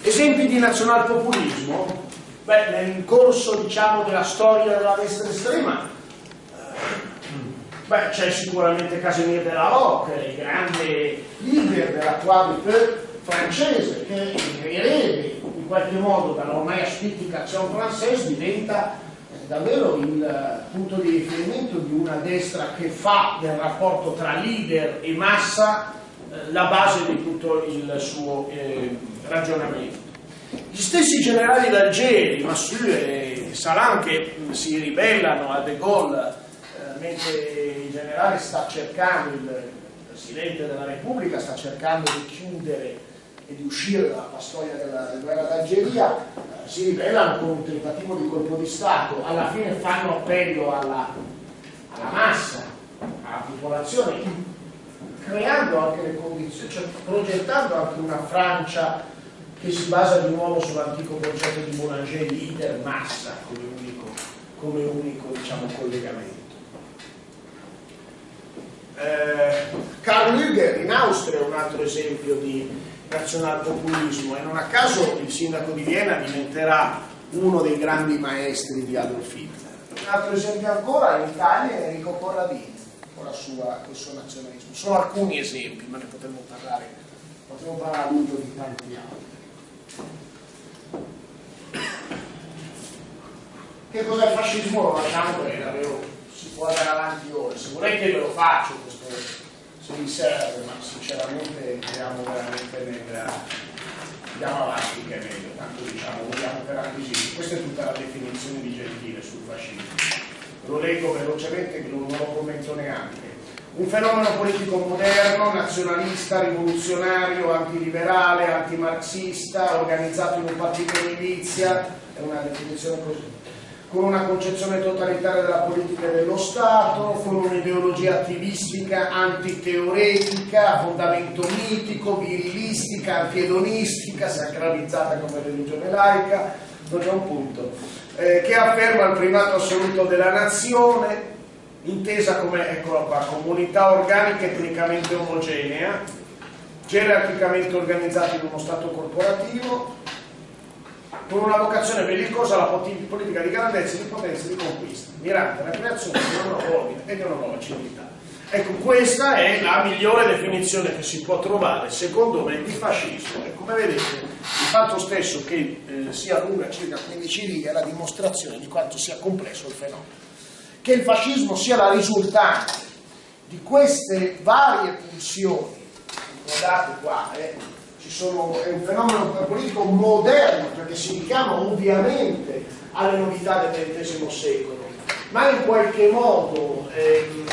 Esempi di nazionalpopulismo Beh, nel corso diciamo, della storia della destra estrema beh, c'è sicuramente Casimir de la Rocque, il grande leader dell'attuale francese, che in qualche modo dall'ormai asfittica Action Française diventa eh, davvero il eh, punto di riferimento di una destra che fa del rapporto tra leader e massa eh, la base di tutto il suo eh, ragionamento. Gli stessi generali d'Algeri, Massue e Salam, che si ribellano a De Gaulle eh, mentre il generale sta cercando, il Presidente della Repubblica sta cercando di chiudere e di uscire dalla storia della, della guerra d'Algeria, eh, si ribellano con un tentativo di colpo di Stato, alla fine fanno appello alla, alla massa, alla popolazione, creando anche le condizioni, cioè progettando anche una Francia che si basa di nuovo sull'antico concetto di Boulanger di intermassa come unico, come unico diciamo, collegamento. Eh, Karl Lüger in Austria è un altro esempio di nazionalpopulismo e non a caso il sindaco di Vienna diventerà uno dei grandi maestri di Adolf Hitler. Un altro esempio ancora in Italia è Enrico Corradini con, sua, il suo nazionalismo. Sono alcuni esempi, ma ne potremmo parlare, potremmo parlare a lungo di tanti altri. Che cos'è il fascismo? Lo lasciamo perché davvero si può andare avanti ora. Se volete ve lo faccio questo, se vi serve, ma sinceramente andiamo veramente nel. andiamo avanti che è meglio, tanto diciamo, vogliamo per acquisire. Questa è tutta la definizione di Gentile sul fascismo. Lo leggo velocemente, non lo commento neanche un fenomeno politico moderno, nazionalista, rivoluzionario, antiliberale, antimarxista, organizzato in un partito di milizia, è una definizione così, con una concezione totalitaria della politica dello Stato, con un'ideologia attivistica, antiteoretica, a fondamento mitico, virilistica, antiedonistica, sacralizzata come religione laica, non c'è un punto, eh, che afferma il primato assoluto della nazione, intesa come eccola qua, comunità organica etnicamente omogenea, gerarchicamente organizzata in uno Stato corporativo, con una vocazione bellicosa alla politica di grandezza, di potenza e di conquista, mirante alla creazione di una nuova ordine e di una nuova civiltà. Ecco, questa è la migliore definizione che si può trovare, secondo me, di fascismo. E come vedete, il fatto stesso che eh, sia lunga circa 15 righe è la dimostrazione di quanto sia complesso il fenomeno che il fascismo sia la risultante di queste varie pulsioni, guardate qua, eh, sono, è un fenomeno politico moderno perché si richiama ovviamente alle novità del XX secolo, ma in qualche modo ehm,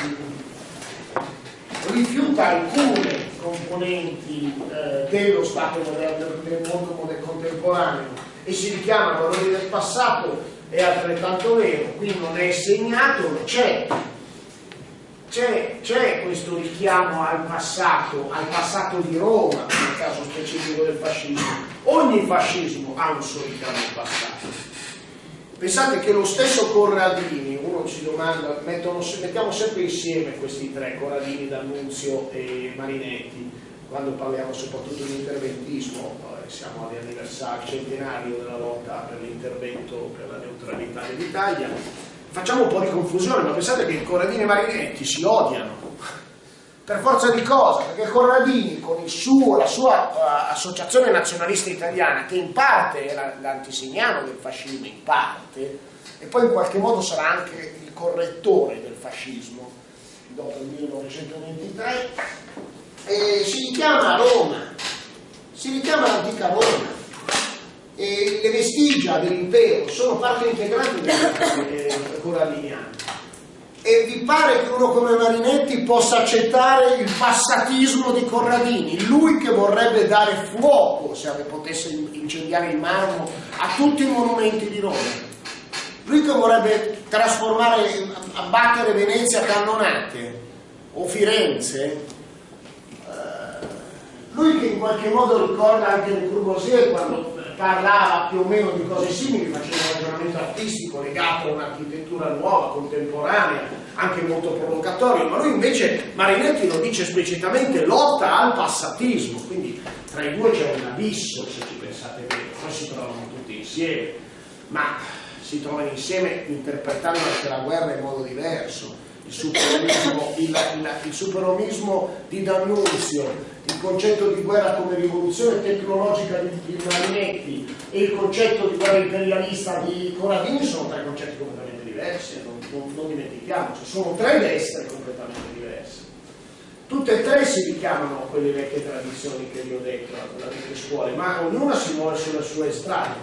rifiuta alcune componenti eh, dello Stato moderno, del mondo contemporaneo e si richiama a valori del passato è altrettanto vero, qui non è segnato, c'è, c'è, questo richiamo al passato, al passato di Roma, nel caso specifico del fascismo. Ogni fascismo ha un suo richiamo al passato. Pensate che lo stesso Corradini, uno ci domanda, mettono, mettiamo sempre insieme questi tre, Corradini, D'Annunzio e Marinetti, quando parliamo soprattutto di interventismo, siamo all'anniversario centenario della lotta per l'intervento per la neutralità dell'Italia, facciamo un po' di confusione, ma pensate che Corradini e Marinetti si odiano. Per forza di cosa? Perché Corradini con suo, la sua uh, associazione nazionalista italiana, che in parte era l'antisignano del fascismo, in parte, e poi in qualche modo sarà anche il correttore del fascismo dopo il 1923, e si richiama a Roma, si richiama l'antica Roma e le vestigia dell'impero sono parte integrante del coralliniano. E vi pare che uno come Marinetti possa accettare il passatismo di Corradini, lui che vorrebbe dare fuoco, se potesse incendiare il marmo, a tutti i monumenti di Roma? Lui che vorrebbe trasformare, abbattere Venezia a cannonate o Firenze, eh, lui che in qualche modo ricorda anche Le Courvoisier quando parlava più o meno di cose simili, faceva un ragionamento artistico legato a un'architettura nuova, contemporanea, anche molto provocatorio, ma lui invece, Marinetti lo dice esplicitamente, lotta al passatismo, quindi tra i due c'è un abisso, se ci pensate bene, poi si trovano tutti insieme, ma si trovano insieme interpretando anche la guerra in modo diverso. Il superomismo, il, il, il superomismo di D'Annunzio, il concetto di guerra come rivoluzione tecnologica di, di Marinetti e il concetto di guerra imperialista di Corradini sono tre concetti completamente diversi, non, non, non dimentichiamoci, sono tre destre completamente diverse. Tutte e tre si richiamano a quelle vecchie tradizioni che vi ho detto, alle vecchie scuole, ma ognuna si muove sulle sue strade.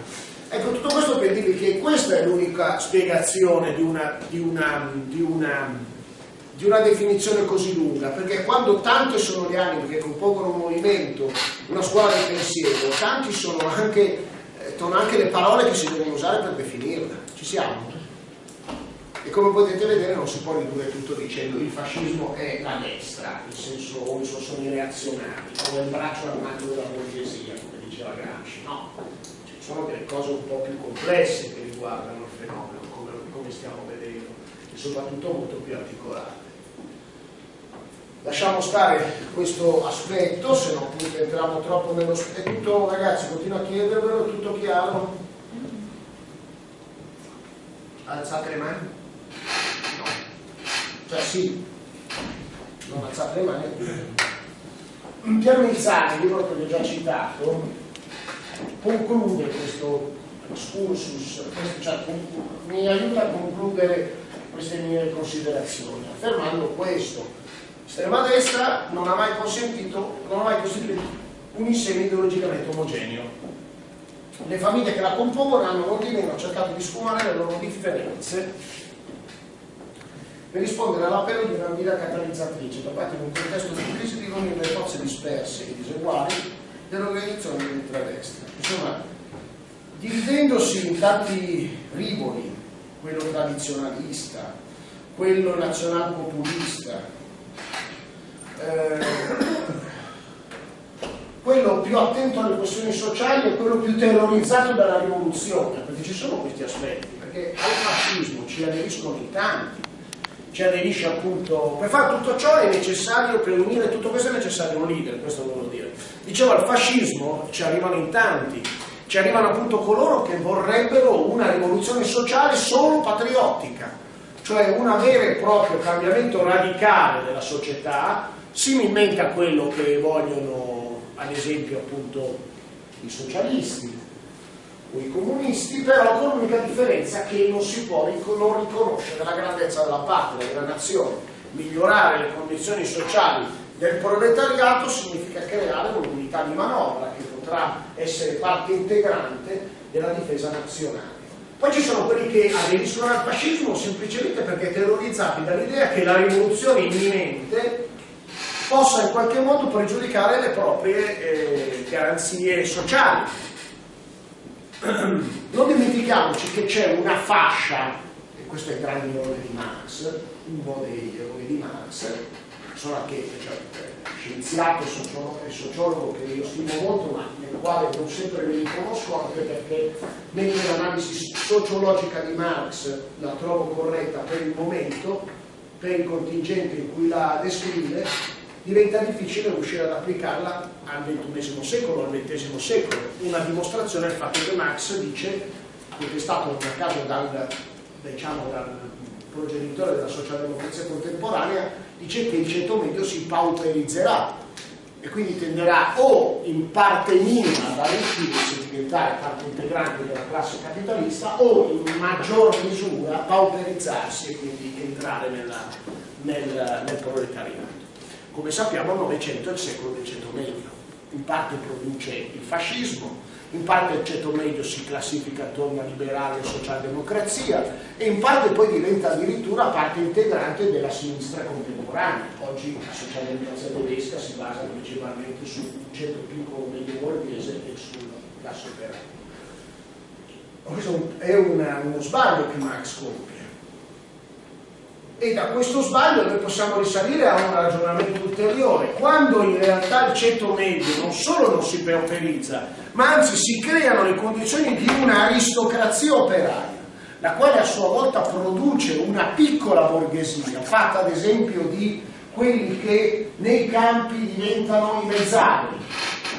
Ecco, tutto questo per dirvi che questa è l'unica spiegazione di una, di, una, di, una, di una, definizione così lunga, perché quando tante sono le anime che compongono un movimento, una scuola del pensiero, tanti sono anche, eh, sono anche le parole che si devono usare per definirla. Ci siamo? E come potete vedere non si può ridurre tutto dicendo il fascismo è la destra, il senso, o i suoi sono i reazionari, o il braccio armato della borghesia, come diceva Gramsci. No, sono delle cose un po' più complesse che riguardano il fenomeno, come, come stiamo vedendo, e soprattutto molto più articolate. Lasciamo stare questo aspetto, se no entriamo troppo nello... È tutto, ragazzi, continuo a chiedervelo, è tutto chiaro? Alzate le mani? No. Cioè sì, non alzate le mani. Piero Mizzani, libro che vi ho già citato, conclude questo excursus, cioè, mi aiuta a concludere queste mie considerazioni, affermando questo. L'estrema destra non ha mai consentito, non ha mai costituito un insieme ideologicamente omogeneo. Le famiglie che la compongono hanno non di meno cercato di sfumare le loro differenze per rispondere all'appello di una guida catalizzatrice, trovata in un contesto di crisi di riunire le forze disperse e diseguali dell'organizzazione dell'ultradestra. Insomma, dividendosi in tanti rivoli, quello tradizionalista, quello nazionalpopulista, eh, quello più attento alle questioni sociali e quello più terrorizzato dalla rivoluzione, perché ci sono questi aspetti, perché al fascismo ci aderiscono in tanti, ci aderisce appunto, per fare tutto ciò è necessario, per unire tutto questo è necessario un leader, questo volevo dire. Dicevo, al fascismo ci arrivano in tanti, ci arrivano appunto coloro che vorrebbero una rivoluzione sociale solo patriottica, cioè un vero e proprio cambiamento radicale della società, similmente a quello che vogliono ad esempio appunto i socialisti, o i comunisti, però con l'unica differenza che non si può non riconoscere la grandezza della patria, della nazione. Migliorare le condizioni sociali del proletariato significa creare un'unità di manovra che potrà essere parte integrante della difesa nazionale. Poi ci sono quelli che aderiscono al fascismo semplicemente perché terrorizzati dall'idea che la rivoluzione imminente possa in qualche modo pregiudicare le proprie eh, garanzie sociali. Non dimentichiamoci che c'è una fascia, e questo è il grande errore di Marx, uno degli errori di Marx, sono anche cioè, scienziato e sociologo che io stimo molto, ma nel quale non sempre mi riconosco anche perché mentre l'analisi sociologica di Marx la trovo corretta per il momento, per il contingente in cui la descrive, diventa difficile riuscire ad applicarla al XXI secolo, al XX secolo. Una dimostrazione è il fatto che Marx dice, che è stato nel caso dal, diciamo, dal progenitore della socialdemocrazia contemporanea, dice che il ceto medio si pauperizzerà e quindi tenderà o in parte minima ad arricchirsi, diventare parte integrante della classe capitalista o in maggior misura pauperizzarsi e quindi entrare nella, nel, nel proletariato. Come sappiamo il Novecento è il secolo del ceto medio, in parte produce il fascismo, in parte il ceto medio si classifica attorno a liberale e socialdemocrazia e in parte poi diventa addirittura parte integrante della sinistra contemporanea. Oggi la socialdemocrazia tedesca si basa principalmente sul ceto piccolo medio borghese e sulla classe operaia. Questo è una, uno sbaglio che Marx compie e da questo sbaglio noi possiamo risalire a un ragionamento ulteriore, quando in realtà il ceto medio non solo non si pauperizza, ma anzi si creano le condizioni di un'aristocrazia operaia, la quale a sua volta produce una piccola borghesia, fatta ad esempio di quelli che nei campi diventano i mezzani,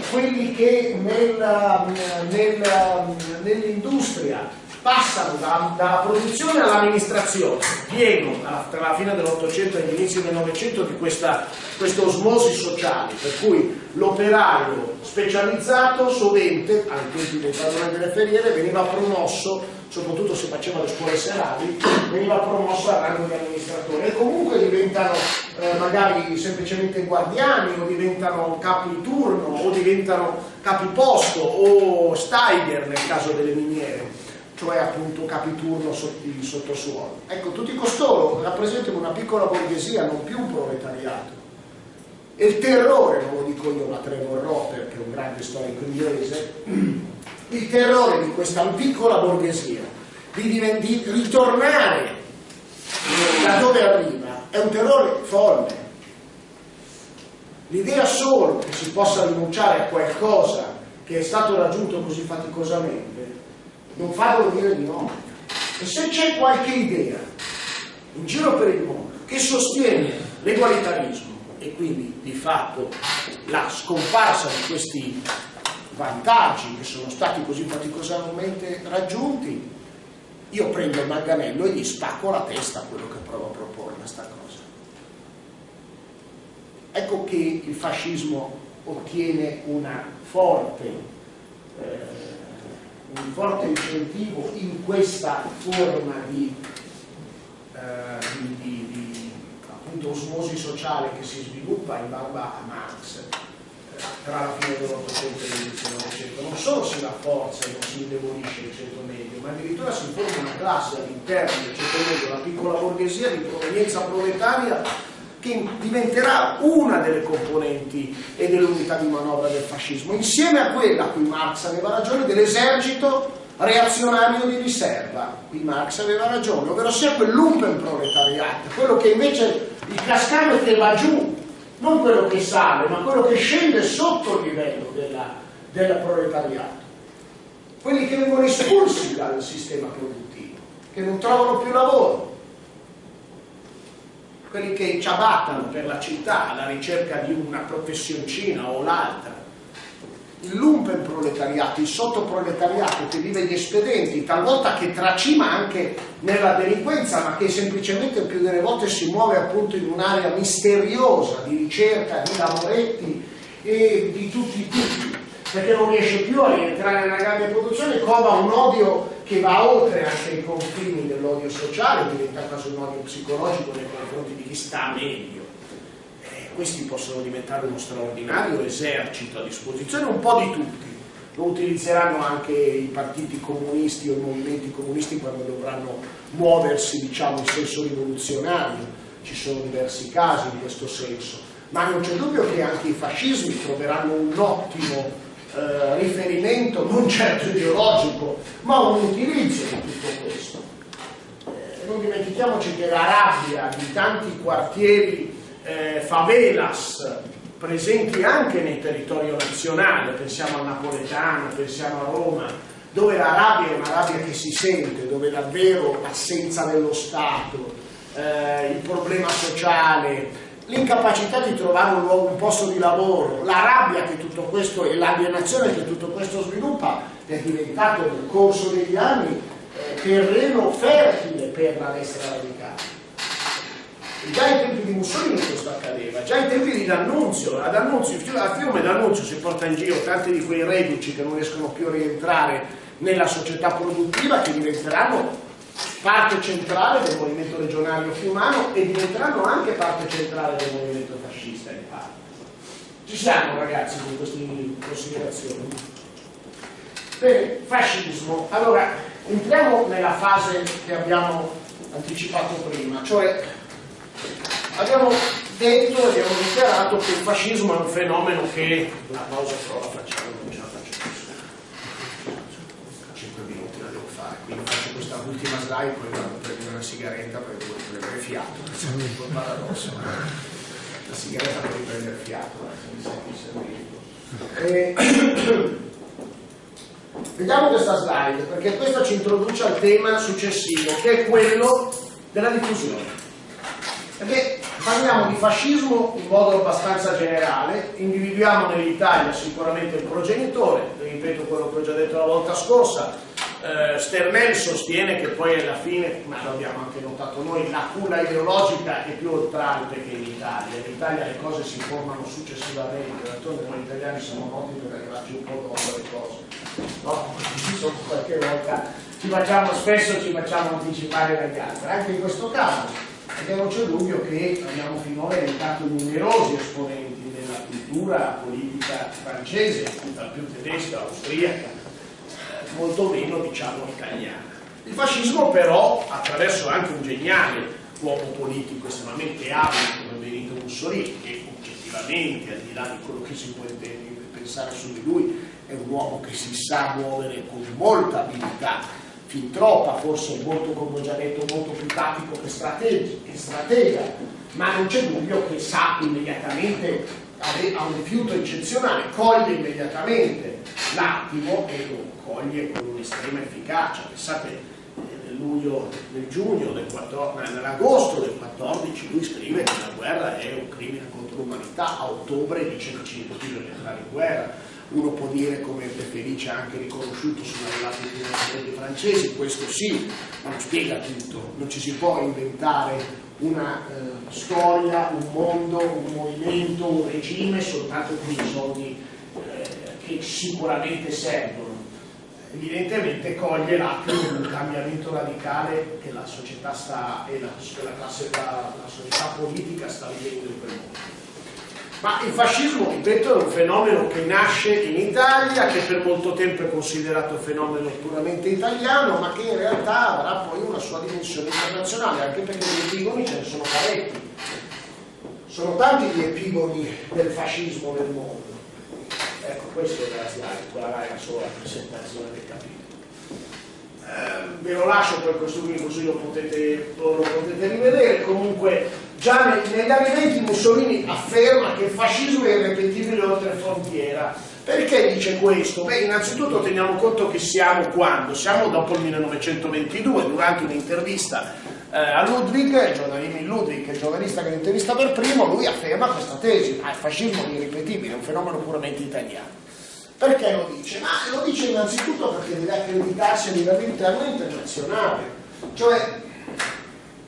quelli che nel, nel, nell'industria passano da, dalla produzione all'amministrazione, pieno tra la fine dell'Ottocento e l'inizio del Novecento di questa, questa osmosi sociale, per cui l'operaio specializzato sovente, ai tempi dei delle feriere, veniva promosso soprattutto se faceva le scuole serali, veniva promosso al rango di amministratore. E comunque diventano eh, magari semplicemente guardiani o diventano capi turno o diventano capi posto o Steiger nel caso delle miniere cioè appunto capiturno di sottosuolo. Ecco, tutti costoro rappresentano una piccola borghesia, non più un proletariato. E il terrore, non lo dico io ma Trevor Roper, che è un grande storico inglese, il terrore di questa piccola borghesia, di, di ritornare da dove arriva, è un terrore folle. L'idea solo che si possa rinunciare a qualcosa che è stato raggiunto così faticosamente non farlo dire di no. E se c'è qualche idea in giro per il mondo che sostiene l'egualitarismo e quindi di fatto la scomparsa di questi vantaggi che sono stati così faticosamente raggiunti, io prendo il manganello e gli spacco la testa a quello che provo a proporre questa cosa. Ecco che il fascismo ottiene una forte eh, un forte incentivo in questa forma di, eh, di, di, di appunto, osmosi sociale che si sviluppa in barba a Marx eh, tra la fine dell'Ottocento e l'inizio del Novecento. Non solo si rafforza e non si indebolisce il centro medio, ma addirittura si forma una classe all'interno del centro medio, la piccola borghesia di provenienza proletaria che diventerà una delle componenti e dell'unità di manovra del fascismo, insieme a quella, qui Marx aveva ragione, dell'esercito reazionario di riserva. Qui Marx aveva ragione, ovvero sia quel lumpenproletariato, quello che invece il cascame che va giù, non quello che sale, ma quello che scende sotto il livello della, del proletariato. Quelli che vengono espulsi dal sistema produttivo, che non trovano più lavoro, quelli che ciabattano per la città alla ricerca di una professioncina o l'altra, il lumpen proletariato, il sottoproletariato che vive gli espedienti, talvolta che tracima anche nella delinquenza, ma che semplicemente più delle volte si muove appunto in un'area misteriosa di ricerca di lavoretti e di tutti i tipi, perché non riesce più a rientrare nella grande produzione, cova un odio che va oltre anche i confini dell'odio sociale, diventa quasi un odio psicologico nei confronti di chi sta meglio. Eh, questi possono diventare uno straordinario esercito a disposizione un po' di tutti. Lo utilizzeranno anche i partiti comunisti o i movimenti comunisti quando dovranno muoversi diciamo, in senso rivoluzionario. Ci sono diversi casi in questo senso, ma non c'è dubbio che anche i fascismi troveranno un ottimo eh, riferimento non certo ideologico, ma un utilizzo di tutto questo. Eh, non dimentichiamoci che la rabbia di tanti quartieri eh, favelas presenti anche nel territorio nazionale, pensiamo al napoletano, pensiamo a Roma, dove la rabbia è una rabbia che si sente, dove davvero l'assenza dello Stato, eh, il problema sociale, l'incapacità di trovare un, luogo, un posto di lavoro, la rabbia che tutto questo e l'alienazione che tutto questo sviluppa è diventato nel corso degli anni eh, terreno fertile per la destra radicale. Già ai tempi di Mussolini questo accadeva, già ai tempi di D'Annunzio, ad Annunzio, a fiume D'Annunzio si porta in giro tanti di quei reduci che non riescono più a rientrare nella società produttiva che diventeranno parte centrale del movimento regionario fiumano e diventeranno anche parte centrale del movimento fascista in parte. Ci siamo ragazzi con queste considerazioni? Bene, fascismo. Allora, entriamo nella fase che abbiamo anticipato prima, cioè abbiamo detto e abbiamo dichiarato che il fascismo è un fenomeno che la pausa però la facciamo, non ce la faccio più. 5 minuti la devo fare, quindi faccio questa slide, poi vado a prendere una sigaretta perché devo prendere fiato, è un po' paradosso, la sigaretta per riprendere fiato, eh. Eh, Vediamo questa slide perché questa ci introduce al tema successivo che è quello della diffusione. Perché parliamo di fascismo in modo abbastanza generale, individuiamo nell'Italia sicuramente il progenitore, ripeto quello che ho già detto la volta scorsa, eh, Sternel sostiene che poi alla fine, ma lo abbiamo anche notato noi, la culla ideologica è più oltralpe che in Italia, in Italia le cose si formano successivamente, d'altronde noi italiani siamo noti per arrivarci un po' dopo le cose, no? Qualche volta ci facciamo, spesso ci facciamo anticipare dagli altri, anche in questo caso perché non c'è dubbio che abbiamo finora elencato numerosi esponenti della cultura politica francese, più tedesca, austriaca, molto meno diciamo italiana. Il fascismo però, attraverso anche un geniale uomo politico estremamente abile come Benito Mussolini, che oggettivamente, al di là di quello che si può pensare su di lui, è un uomo che si sa muovere con molta abilità fin troppa, forse molto, come ho già detto, molto più tattico che, stratega, ma non c'è dubbio che sa immediatamente, ha un rifiuto eccezionale, coglie immediatamente l'attimo e lo coglie con un'estrema efficacia. Pensate, nel luglio, nel giugno del 14, nell'agosto del 14 lui scrive che la guerra è un crimine contro l'umanità, a ottobre dice che ci bisogna entrare in guerra. Uno può dire come De Felice ha anche riconosciuto sono arrivati i francesi, questo sì, ma non spiega tutto, non ci si può inventare una eh, storia, un mondo, un movimento, un regime soltanto con i soldi eh, che sicuramente servono. Evidentemente coglie l'attimo di un cambiamento radicale che la società sta, e la, la, classe, la, la società politica sta vivendo in quel mondo. Ma il fascismo, ripeto, è un fenomeno che nasce in Italia, che per molto tempo è considerato fenomeno puramente italiano, ma che in realtà avrà poi una sua dimensione internazionale, anche perché gli epigoni ce ne sono parecchi. Sono tanti gli epigoni del fascismo nel mondo. Ecco, questo è la slide, quella era solo la presentazione del capitolo. Eh, ve lo lascio poi questo qui così lo potete, lo potete rivedere. Comunque già negli anni 20 Mussolini afferma che il fascismo è irrepetibile oltre frontiera. Perché dice questo? Beh, innanzitutto teniamo conto che siamo quando? Siamo dopo il 1922, durante un'intervista eh, a Ludwig, Giovanni Ludwig, il giornalista che l'intervista per primo, lui afferma questa tesi, ah, il fascismo è irripetibile, è un fenomeno puramente italiano. Perché lo dice? Ma lo dice innanzitutto perché deve accreditarsi a livello interno e internazionale. Cioè,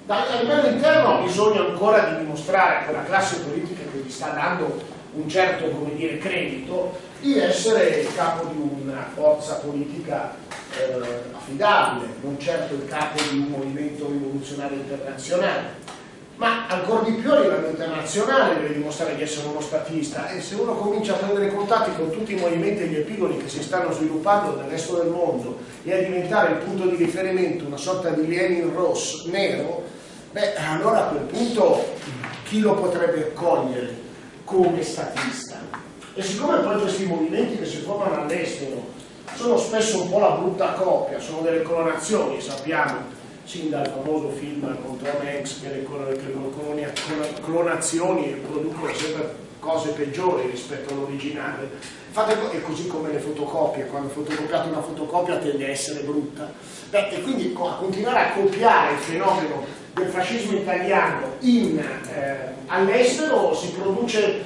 a livello interno bisogna ancora di dimostrare a quella classe politica che gli sta dando un certo come dire, credito di essere il capo di una forza politica eh, affidabile, non certo il capo di un movimento rivoluzionario internazionale ma ancora di più a livello internazionale deve dimostrare di essere uno statista e se uno comincia a prendere contatti con tutti i movimenti e gli epigoni che si stanno sviluppando nel resto del mondo e a diventare il punto di riferimento una sorta di Lenin Ross nero, beh allora a quel punto chi lo potrebbe accogliere come statista? E siccome poi questi movimenti che si formano all'estero sono spesso un po' la brutta coppia, sono delle clonazioni, sappiamo, sin dal famoso film con Tom Hanks che le, clonazioni producono sempre cose peggiori rispetto all'originale. È così come le fotocopie, quando fotocopiate una fotocopia tende a essere brutta. Beh, e quindi a continuare a copiare il fenomeno del fascismo italiano eh, all'estero si produce eh,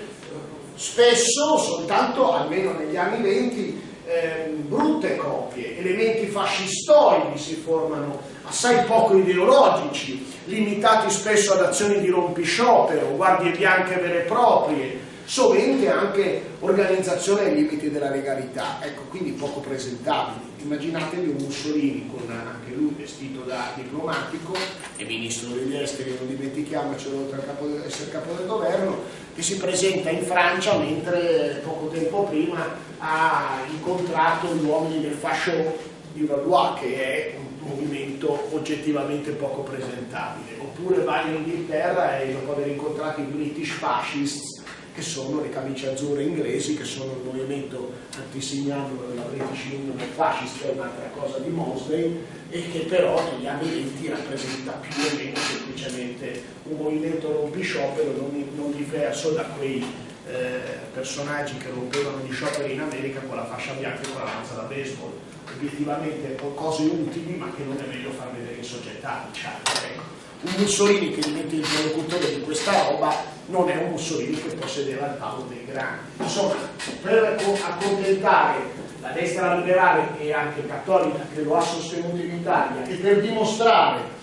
spesso, soltanto almeno negli anni 20, eh, brutte copie, elementi fascistoidi si formano, assai poco ideologici, limitati spesso ad azioni di rompisciopero, guardie bianche vere e proprie, sovente anche organizzazione ai limiti della legalità, ecco, quindi poco presentabili. Immaginatevi un Mussolini con anche lui vestito da diplomatico e ministro degli esteri, non dimentichiamocelo, oltre a essere capo del governo, che si presenta in Francia mentre poco tempo prima ha incontrato gli uomini del fascio di Valois, che è un movimento oggettivamente poco presentabile. Oppure va in Inghilterra e dopo aver incontrato i British Fascists che sono le camicie azzurre inglesi, che sono il movimento antisignano della British Union Fascist, che è un'altra cosa di Mosley, e che però negli anni 20 rappresenta più o meno semplicemente un movimento rompisciopero non, non diverso da quei eh, personaggi che rompevano gli scioperi in America con la fascia bianca e con la lanza da baseball. Obiettivamente cose utili ma che non è meglio far vedere in società, diciamo. Ecco un Mussolini che diventa interlocutore di questa roba non è un Mussolini che può sedere al tavolo dei grandi. Insomma, per accontentare la destra liberale e anche cattolica che lo ha sostenuto in Italia e per dimostrare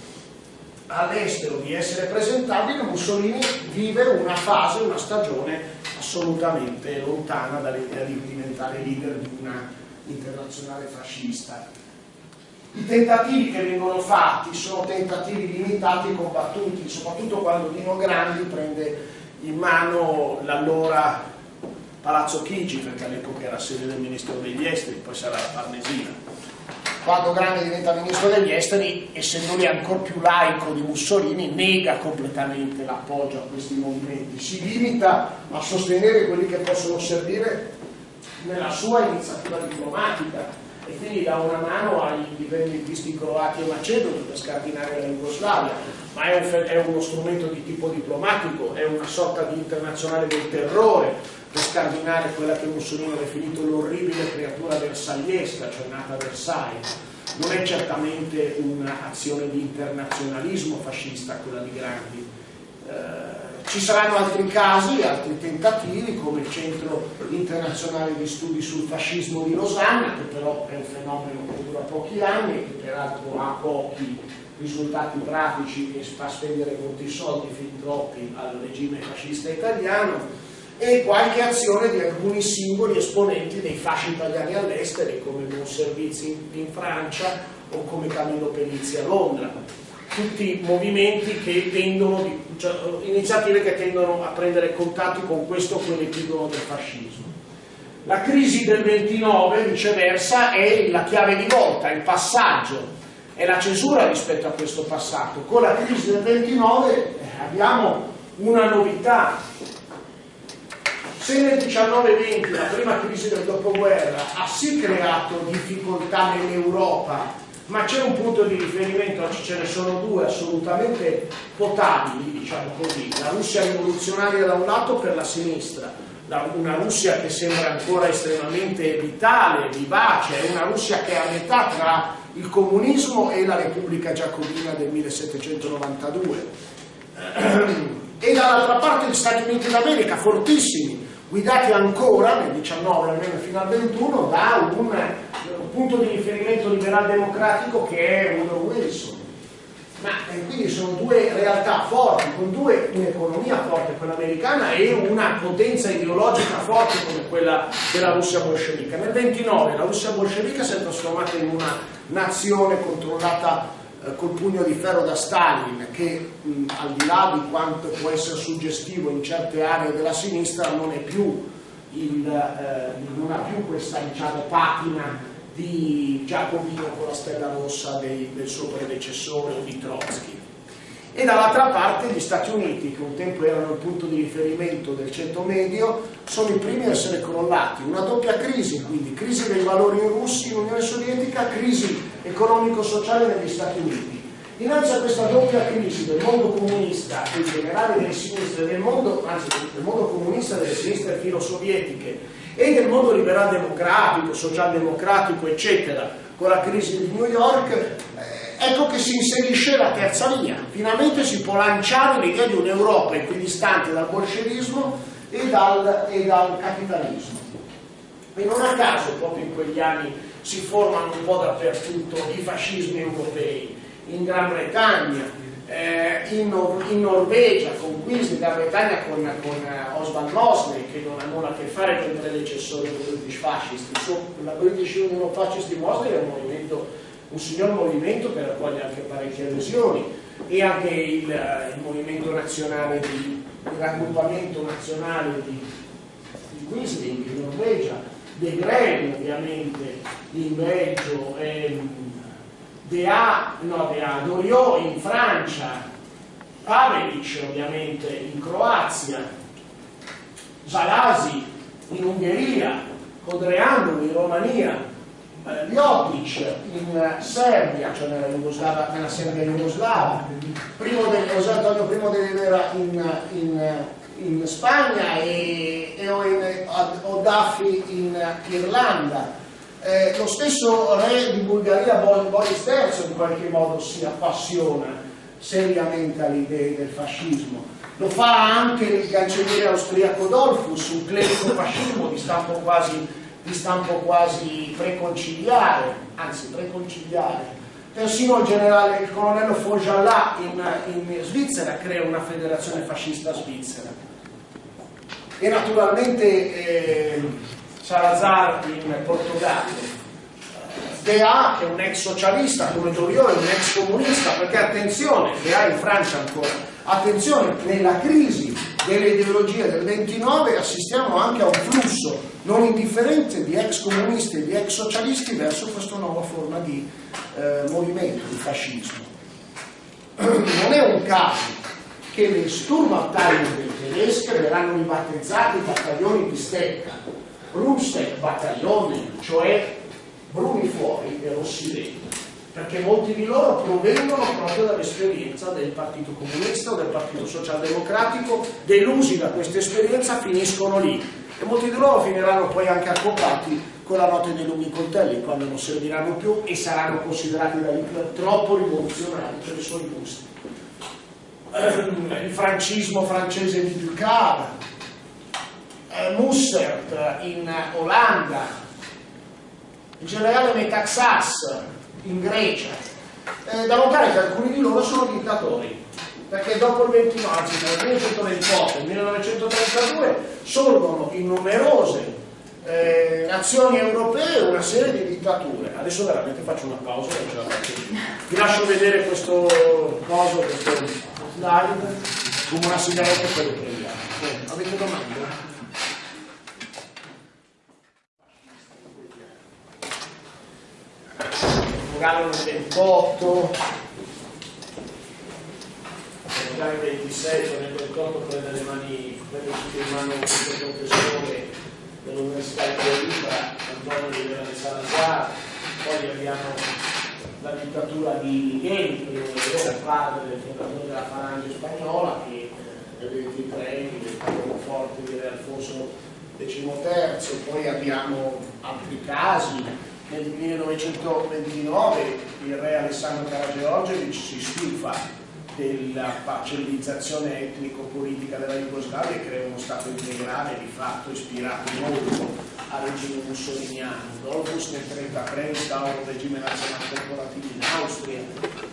all'estero di essere presentabile, Mussolini vive una fase, una stagione assolutamente lontana dall'idea di diventare leader di una internazionale fascista. I tentativi che vengono fatti sono tentativi limitati e combattuti, soprattutto quando Dino Grandi prende in mano l'allora Palazzo Chigi, perché all'epoca era sede del Ministero degli Esteri, poi sarà la Farnesina. Quando Grandi diventa Ministro degli Esteri, essendo lui ancora più laico di Mussolini, nega completamente l'appoggio a questi movimenti, si limita a sostenere quelli che possono servire nella sua iniziativa diplomatica e quindi dà una mano agli indipendentisti croati e macedoni per scardinare la Jugoslavia, ma è, un, è, uno strumento di tipo diplomatico, è una sorta di internazionale del terrore per scardinare quella che Mussolini ha definito l'orribile creatura versagliesca, cioè nata a Versailles. Non è certamente un'azione di internazionalismo fascista quella di Grandi. Eh, ci saranno altri casi, altri tentativi, come il Centro internazionale di studi sul fascismo di Losanna, che però è un fenomeno che dura pochi anni e che peraltro ha pochi risultati pratici e fa spendere molti soldi, fin troppi, al regime fascista italiano, e qualche azione di alcuni singoli esponenti dei fasci italiani all'estero, come Buon Servizi in Francia o come Camillo Pelizzi a Londra tutti movimenti che tendono, cioè, iniziative che tendono a prendere contatti con questo quell'epigono del fascismo. La crisi del 29 viceversa è la chiave di volta, il passaggio, è la cesura rispetto a questo passato. Con la crisi del 29 eh, abbiamo una novità. Se nel 19-20, la prima crisi del dopoguerra, ha sì creato difficoltà nell'Europa ma c'è un punto di riferimento, oggi ce ne sono due assolutamente potabili, diciamo così, la Russia rivoluzionaria da un lato per la sinistra, una Russia che sembra ancora estremamente vitale, vivace, è una Russia che è a metà tra il comunismo e la Repubblica Giacobina del 1792. E dall'altra parte gli Stati Uniti d'America, fortissimi, guidati ancora nel 19, almeno fino al 21, da un punto di riferimento liberal democratico che è Woodrow Wilson. Ma quindi sono due realtà forti, con due, un'economia forte, quella americana, e una potenza ideologica forte come quella della Russia bolscevica. Nel 29 la Russia bolscevica si è trasformata in una nazione controllata col pugno di ferro da Stalin, che mh, al di là di quanto può essere suggestivo in certe aree della sinistra, non, più il, eh, non ha più questa diciamo, patina di Giacomino con la stella rossa dei, del suo predecessore di Trotsky e dall'altra parte gli Stati Uniti che un tempo erano il punto di riferimento del centro medio sono i primi a essere crollati. Una doppia crisi quindi crisi dei valori russi in Unione Sovietica crisi economico-sociale negli Stati Uniti. Dinanzi a questa doppia crisi del mondo comunista e in generale delle sinistre del mondo anzi del mondo comunista delle sinistre filo-sovietiche e del mondo liberal democratico, social democratico, eccetera, con la crisi di New York, eh, ecco che si inserisce la terza via. Finalmente si può lanciare l'idea di un'Europa equidistante dal bolscevismo e dal, e dal capitalismo. E non a caso proprio in quegli anni si formano un po' dappertutto i fascismi europei, in Gran Bretagna, eh, in, Nor in, Norvegia, con Quincy, in Gran Bretagna con, con uh, Oswald Mosley, che non ha nulla a che fare con il predecessore dei British Fascist. La British Union Fascist di Mosley è un movimento, un signor movimento che raccoglie anche parecchie adesioni e anche il, uh, il movimento nazionale di, il raggruppamento nazionale di, di Quisling in Norvegia, De Grey ovviamente in Belgio, ehm, DA, no DA, Doriot in Francia, Pavelic ovviamente in Croazia, Zalasi in Ungheria, Codreanu in Romania, eh, in Serbia, cioè nella, Jugoslava, nella Serbia jugoslava, primo del, José Antonio I de Rivera in, in, in, Spagna e, e Odaffi in Irlanda eh, lo stesso re di Bulgaria, Boris III, in qualche modo si appassiona seriamente alle idee del fascismo. Lo fa anche il cancelliere austriaco Dolfus, un clerico fascismo di stampo quasi, di stampo quasi preconciliare, anzi preconciliare. Persino il generale, il colonnello Fojalat in, in Svizzera crea una federazione fascista svizzera. E naturalmente eh, Salazar in Portogallo, Dea che è un ex socialista come Doriot è un ex comunista, perché attenzione, Dea in Francia ancora, attenzione, nella crisi delle ideologie del 29 assistiamo anche a un flusso non indifferente di ex comunisti e di ex socialisti verso questa nuova forma di eh, movimento, di fascismo. Non è un caso che le Sturmabteilungen tedesche verranno ribattezzate battaglioni di stecca Rumstein battaglione, cioè bruni fuori e rossi dentro, perché molti di loro provengono proprio dall'esperienza del Partito Comunista o del Partito Socialdemocratico, delusi da questa esperienza finiscono lì e molti di loro finiranno poi anche accopati con la notte dei lunghi coltelli quando non serviranno più e saranno considerati da Hitler troppo rivoluzionari per i suoi gusti. Il francismo francese di Ducard, eh, Mussert in Olanda, il generale Metaxas in Grecia. Eh, da notare che alcuni di loro sono dittatori, perché dopo il 29, anzi nel 1928 e il 1932 sorgono in numerose eh, nazioni europee una serie di dittature. Adesso veramente faccio una pausa. Vi lascio vedere questo coso, questo slide, come una sigaretta e poi lo prendiamo. Avete domande? Lugano nel 28, Lugano nel 26, nel 28 prende le mani, prende tutti in mano questo professore dell'Università di Coimbra, Antonio di Vera di Salazar, poi abbiamo la dittatura di Miguel, il padre del fondatore della Falange spagnola, che nel 23 diventa forte di Alfonso XIII, poi abbiamo altri casi, nel 1929 il re Alessandro Karageorgievich si stufa della parcellizzazione etnico-politica della Jugoslavia e crea uno Stato integrale di fatto ispirato molto al regime mussoliniano. Dolfus nel 1933 instaura un regime nazionale corporativo in Austria.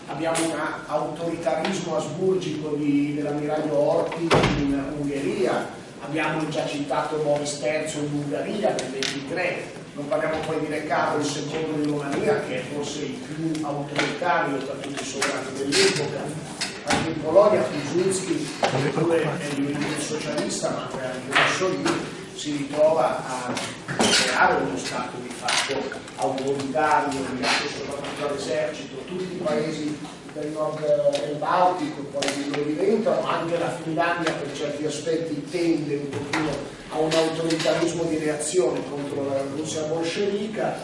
Abbiamo un autoritarismo asburgico dell'ammiraglio Orti in Ungheria. Abbiamo già citato Boris III in Ungheria nel 1923 non parliamo poi di Recaro, il secondo di Romania, che è forse il più autoritario tra tutti i sovrani dell'epoca. Anche in Polonia Piłsudski, pure è il socialista, ma anche Mussolini, si ritrova a creare uno Stato di fatto autoritario, legato soprattutto all'esercito. Tutti i paesi del nord del Baltico poi lo diventano, anche la Finlandia per certi aspetti tende un pochino a un autoritarismo di reazione contro la Russia bolscevica,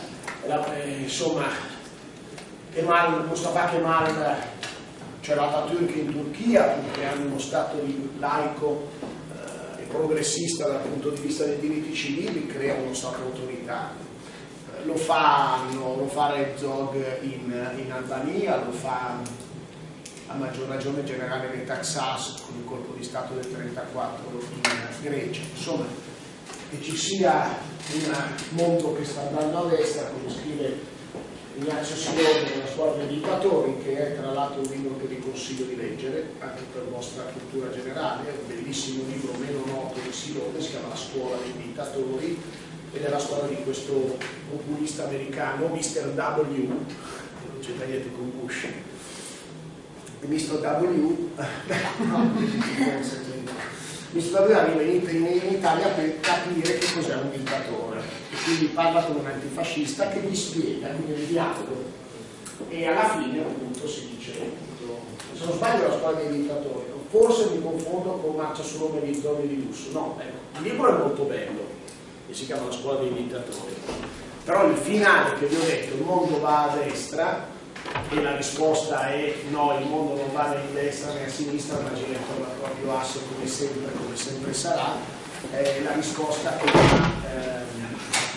la, eh, insomma Kemal, Mustafa Kemal, cioè l'Atatürk in Turchia, che hanno uno Stato laico eh, e progressista dal punto di vista dei diritti civili, crea uno Stato autoritario. Lo, fanno, lo fa Herzog in, in Albania, lo fa a maggior ragione il generale Metaxas con il colpo di Stato del 1934 in Grecia. Insomma, che ci sia un mondo che sta andando a destra, come scrive Ignazio Silone nella scuola dei dittatori, che è tra l'altro un libro che vi consiglio di leggere, anche per vostra cultura generale, è un bellissimo libro meno noto di Silone, si chiama La scuola dei dittatori, ed è la storia di questo populista americano, Mr. W, non c'è niente con Bush, Mr. W, no, Mr. W arriva in, Italia per capire che cos'è un dittatore e quindi parla con un antifascista che gli spiega, quindi il dialogo e alla fine appunto si dice se non sbaglio la scuola dei dittatori forse mi confondo con Marcia solo per i zoni di lusso no, ecco, il libro è molto bello e si chiama la scuola dei dittatori però il finale che vi ho detto il mondo va a destra e la risposta è no, il mondo non va né in destra né a sinistra ma gira intorno al proprio asse come sempre, come sempre sarà. Eh, la risposta è eh,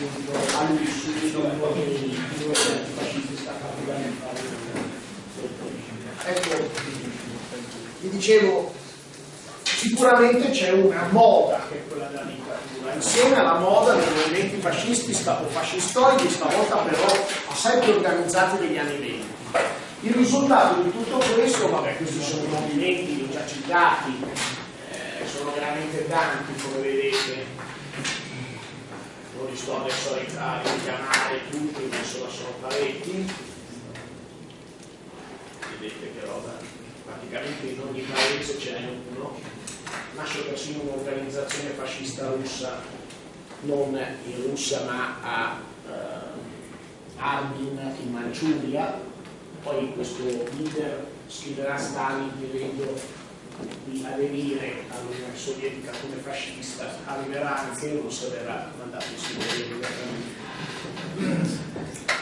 appunto a uno dei due antifascisti sta particolarmente ecco vi dicevo sicuramente c'è una moda che è quella della dittatura. Insieme alla moda dei movimenti fascisti o fascistoidi stavolta però assai più organizzati degli anni 20 il risultato di tutto questo, vabbè questi sono movimenti, li ho già citati, eh, sono veramente tanti come vedete, non li sto adesso a richiamare tutti, ma insomma sono parecchi, vedete che roba, praticamente in ogni paese ce n'è uno, nasce persino un'organizzazione fascista russa, non in Russia ma a eh, Armin in Manciuria, poi questo leader scriverà Stalin chiedendo di aderire all'Unione Sovietica come fascista, arriverà anche Russia e verrà mandato in Siberia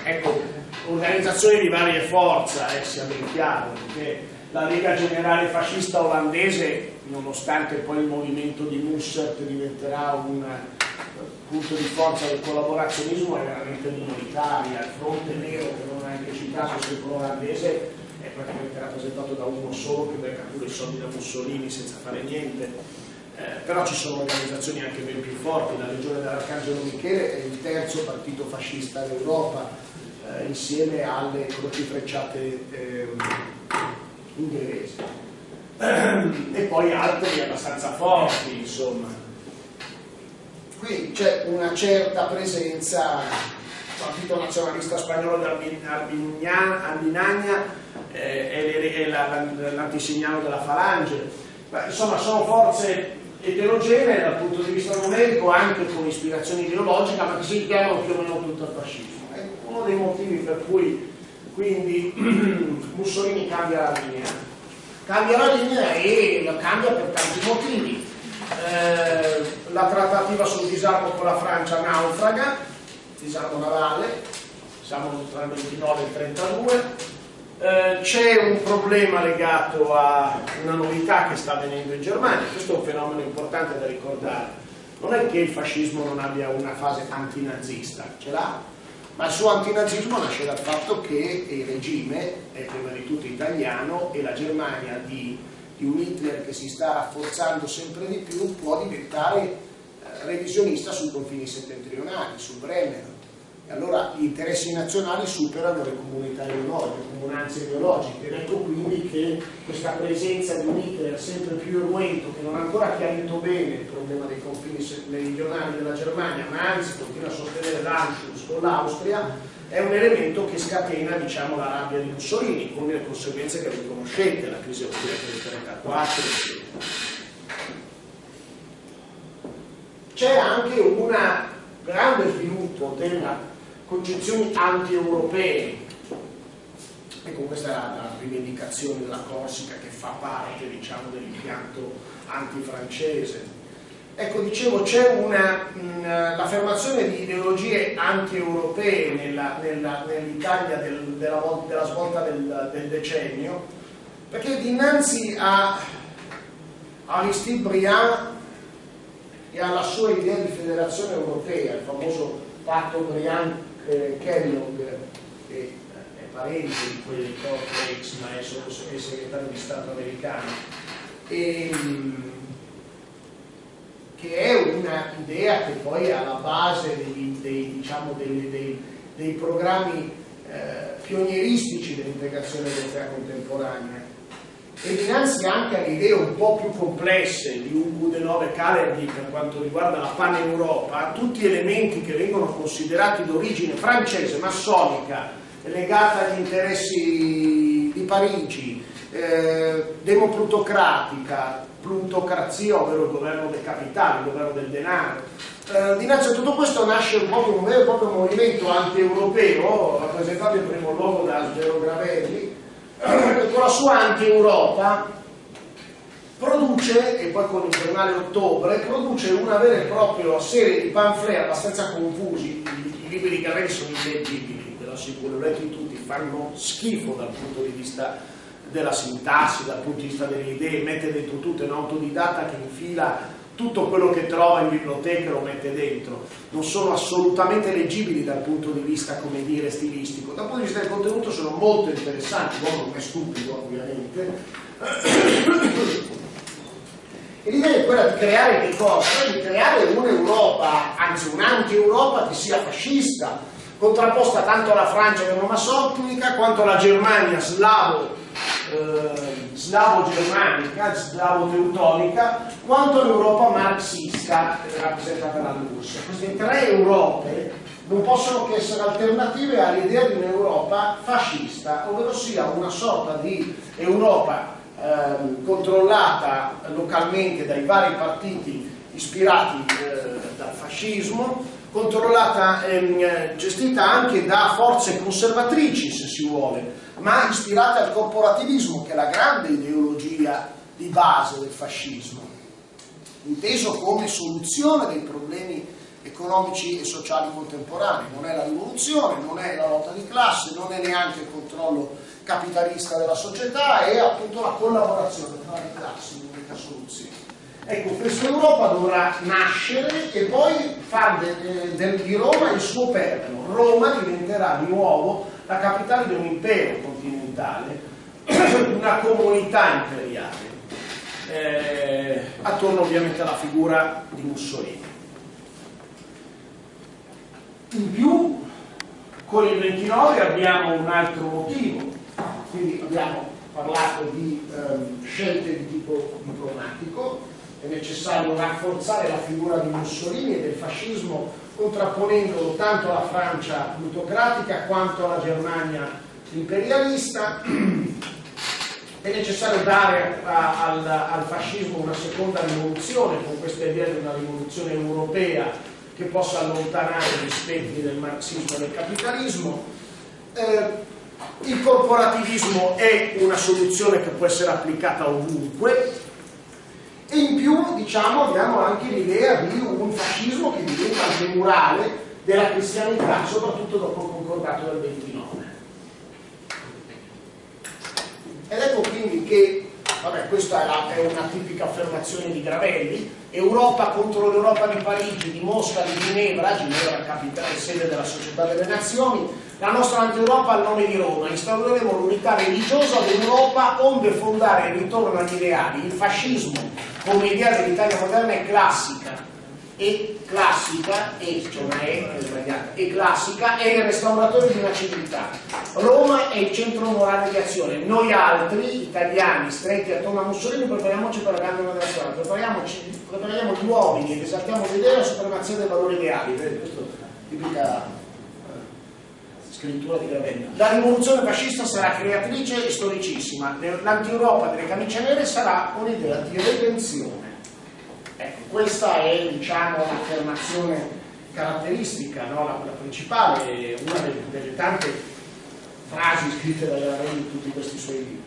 Ecco, organizzazioni di varie forze, eh, sia ben chiaro, perché la Lega Generale Fascista Olandese, nonostante poi il movimento di Mussert diventerà un punto di forza del collaborazionismo, è veramente minoritaria, il fronte nero che non anche citato sempre olandese è praticamente rappresentato da uno solo che becca pure i soldi da Mussolini senza fare niente. Eh, però ci sono organizzazioni anche ben più forti, la Legione dell'Arcangelo Michele è il terzo partito fascista d'Europa, eh, insieme alle croci frecciate eh, inglesi. e poi altri abbastanza forti, insomma. Qui c'è una certa presenza Partito Nazionalista Spagnolo di Albinagna eh, e l'antisignano della Falange. Beh, insomma, sono forze eterogenee dal punto di vista numerico, anche con ispirazione ideologica, ma che si richiamano più o meno tutto al fascismo. È uno dei motivi per cui quindi Mussolini cambia la linea. Cambia la linea e la cambia per tanti motivi. Eh, la trattativa sul disarmo con la Francia naufraga, disarmo navale, siamo tra il 29 e il 32. Eh, c'è un problema legato a una novità che sta avvenendo in Germania, questo è un fenomeno importante da ricordare. Non è che il fascismo non abbia una fase antinazista, ce l'ha, ma il suo antinazismo nasce dal fatto che il regime è prima di tutto italiano e la Germania di, di un Hitler che si sta rafforzando sempre di più può diventare revisionista sui confini settentrionali, sul Brennero. E allora gli interessi nazionali superano le comunità ideologiche, le comunanze ideologiche. Ed ecco quindi che questa presenza di un Hitler sempre più irruento, che non ha ancora chiarito bene il problema dei confini meridionali della Germania, ma anzi continua a sostenere l'Anschluss con l'Austria, è un elemento che scatena diciamo, la rabbia di Mussolini, con le conseguenze che vi conoscete, la crisi del 1934, eccetera. c'è anche un grande sviluppo delle concezioni anti-europee. Ecco, questa è la rivendicazione della Corsica che fa parte diciamo, dell'impianto antifrancese. Ecco, dicevo, c'è l'affermazione di ideologie anti-europee nell'Italia del, della, della, svolta del, del, decennio, perché dinanzi a Aristide Briand e alla sua idea di federazione europea, il famoso patto Briand-Kellogg, che è parente di quelli di Cortex, ma è segretario di Stato americano, e, che è un'idea che poi è alla base dei, dei, diciamo, dei, dei, programmi eh, pionieristici dell'integrazione europea contemporanea. E dinanzi anche alle idee un po' più complesse di Ugo de Nove Calergi per quanto riguarda la pan-Europa, tutti elementi che vengono considerati d'origine francese, massonica, legata agli interessi di Parigi, eh, demoplutocratica, plutocrazia, ovvero il governo del capitale, il governo del denaro. Eh, dinanzi a tutto questo nasce un, un vero e proprio movimento anti-europeo, rappresentato in primo luogo da Algero Gravelli, che con la sua anti-Europa produce, e poi con il giornale Ottobre, produce una vera e propria serie di pamphlet abbastanza confusi, i libri di Gravelli sono illeggibili, ve lo assicuro, letti tutti, fanno schifo dal punto di vista della sintassi, dal punto di vista delle idee, mette dentro tutto, è un autodidatta che infila tutto quello che trova in biblioteca lo mette dentro, non sono assolutamente leggibili dal punto di vista, come dire, stilistico. Dal punto di vista del contenuto sono molto interessanti, l'uomo non è stupido ovviamente. E l'idea è quella di creare che cosa? Di creare un'Europa, anzi un'anti-Europa che sia fascista, contrapposta tanto alla Francia neomassonica quanto alla Germania slavo eh, slavo-germanica, slavo-teutonica, quanto l'Europa marxista rappresentata dall'URSS. Queste tre Europe non possono che essere alternative all'idea di un'Europa fascista, ovvero sia una sorta di Europa eh, controllata localmente dai vari partiti ispirati eh, dal fascismo, controllata e ehm, gestita anche da forze conservatrici, se si vuole, ma ispirate al corporativismo, che è la grande ideologia di base del fascismo, inteso come soluzione dei problemi economici e sociali contemporanei. Non è la rivoluzione, non è la lotta di classe, non è neanche il controllo capitalista della società, è appunto la collaborazione tra le classi, l'unica soluzione. Ecco, questa Europa dovrà nascere e poi fare de, di Roma il suo perno. Roma diventerà di nuovo la capitale di un impero continentale, una comunità imperiale, eh, attorno ovviamente alla figura di Mussolini. In più, con il 29 abbiamo un altro motivo, quindi abbiamo parlato di eh, scelte di tipo diplomatico, è necessario rafforzare la figura di Mussolini e del fascismo contrapponendolo tanto alla Francia plutocratica quanto alla Germania imperialista. È necessario dare a, al, al, fascismo una seconda rivoluzione con questa idea di una rivoluzione europea che possa allontanare gli spettri del marxismo e del capitalismo. Eh, il corporativismo è una soluzione che può essere applicata ovunque, e in più diciamo, abbiamo anche l'idea di un fascismo che diventa anche murale della cristianità, soprattutto dopo il concordato del 29. Ed ecco quindi che, vabbè, questa è, la, è una tipica affermazione di Gravelli, Europa contro l'Europa di Parigi, di Mosca, di Ginevra, Ginevra capitale sede della Società delle Nazioni, la nostra anti-Europa al nome di Roma, instaureremo l'unità religiosa dell'Europa onde fondare ritorno agli ideali, il fascismo come idea dell'Italia moderna è classica e classica e, cioè una sbagliata, e classica è il restauratore di una civiltà. Roma è il centro morale di azione. Noi altri, italiani, stretti attorno a Mussolini, prepariamoci per la grande moderazione, prepariamo gli uomini ed esaltiamo l'idea della supremazia dei valori ideali. Questo è tipica scrittura di Ravenna. La rivoluzione fascista sarà creatrice e storicissima, l'anti-Europa delle camicie nere sarà un'idea di redenzione. Ecco, questa è diciamo, l'affermazione caratteristica, no? la, la, principale, una delle, delle, tante frasi scritte da Ravelli in tutti questi suoi libri.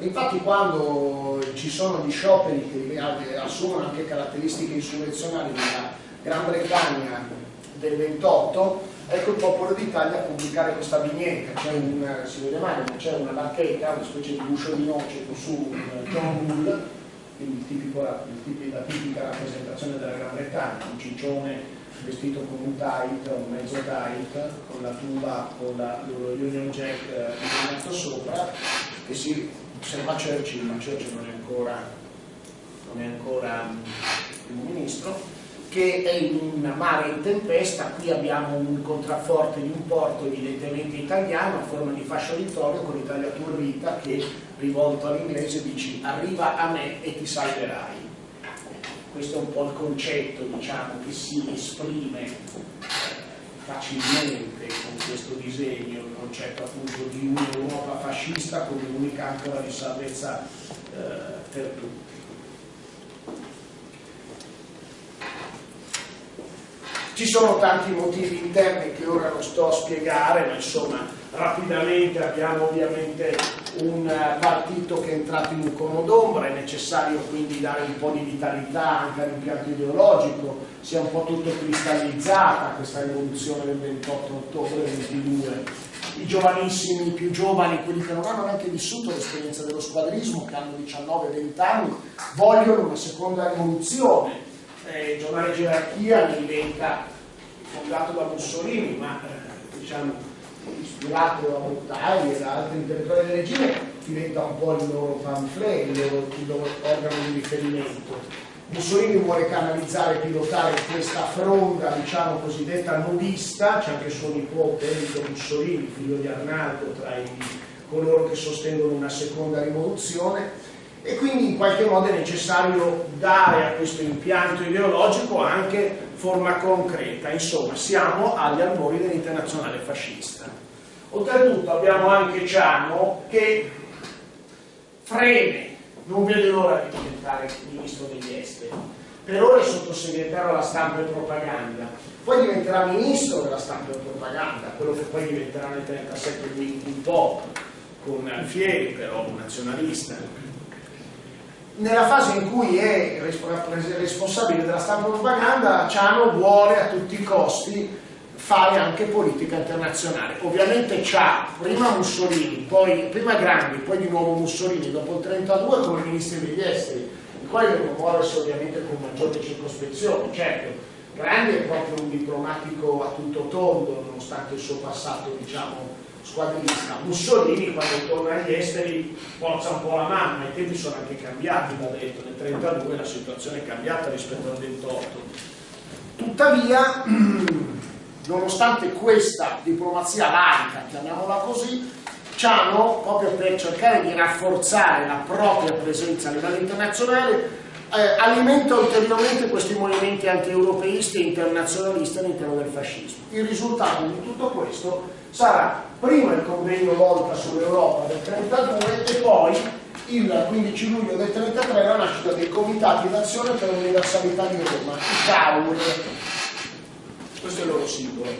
Infatti quando ci sono gli scioperi che assumono anche caratteristiche insurrezionali Gran Bretagna del 28, ecco il popolo d'Italia a pubblicare questa vignetta, un, si vede male, ma c'è una barchetta, una specie di guscio di noce su John Bull, quindi tipico, il, la tipica rappresentazione della Gran Bretagna, un ciccione vestito con un tight, un mezzo tight, con la tuba, con la, Union Jack eh, sopra, che si osserva Churchill, ma Churchill non è ancora, non è ancora primo ministro, che è in un mare in tempesta, qui abbiamo un contrafforte di un porto evidentemente italiano a forma di fascio vittorio con l'Italia turrita che rivolto all'inglese dici arriva a me e ti salverai. Questo è un po' il concetto diciamo, che si esprime facilmente con questo disegno, il concetto appunto di un'Europa fascista come unica ancora di salvezza eh, per tutti. Ci sono tanti motivi interni che ora non sto a spiegare, ma insomma rapidamente abbiamo ovviamente un partito che è entrato in un cono d'ombra, è necessario quindi dare un po' di vitalità anche all'impianto ideologico, si è un po' tutto cristallizzata questa rivoluzione del 28 ottobre 22. I giovanissimi, i più giovani, quelli che non hanno neanche vissuto l'esperienza dello squadrismo, che hanno 19-20 anni, vogliono una seconda rivoluzione eh, giornale Gerarchia diventa fondato da Mussolini, ma eh, diciamo ispirato da Mottagli e da altri intellettuali del regime, diventa un po' il loro pamphlet, il loro, il loro organo di riferimento. Mussolini vuole canalizzare e pilotare questa fronda, diciamo cosiddetta nudista, c'è anche suo nipote Enrico Mussolini, figlio di Arnaldo, tra i, coloro che sostengono una seconda rivoluzione, e quindi in qualche modo è necessario dare a questo impianto ideologico anche forma concreta, insomma siamo agli albori dell'internazionale fascista. Oltretutto abbiamo anche Ciano che freme, non vede l'ora di diventare ministro degli esteri, per ora è sottosegretario alla stampa e propaganda, poi diventerà ministro della stampa e propaganda, quello che poi diventerà nel 1937 un po' con Alfieri, però un nazionalista, nella fase in cui è responsabile della stampa propaganda, Ciano vuole a tutti i costi fare anche politica internazionale. Ovviamente c'ha prima Mussolini, poi, prima Grandi, poi di nuovo Mussolini, dopo il 32 come ministri degli esteri, il quale deve muoversi ovviamente con maggiore circospezione. Certo, Grandi è proprio un diplomatico a tutto tondo, nonostante il suo passato, diciamo, squadrista. Mussolini quando torna agli esteri forza un po' la mano, ma i tempi sono anche cambiati, va detto, nel 1932 la situazione è cambiata rispetto al 28. Tuttavia, nonostante questa diplomazia laica, chiamiamola così, Ciano, proprio per cercare di rafforzare la propria presenza a livello internazionale, eh, alimenta ulteriormente questi movimenti anti-europeisti e internazionalisti all'interno del fascismo. Il risultato di tutto questo sarà prima il convegno Volta sull'Europa del 32 e poi il 15 luglio del 33 la nascita dei comitati d'azione per l'universalità di Roma, i CAUR. Questo è il loro simbolo.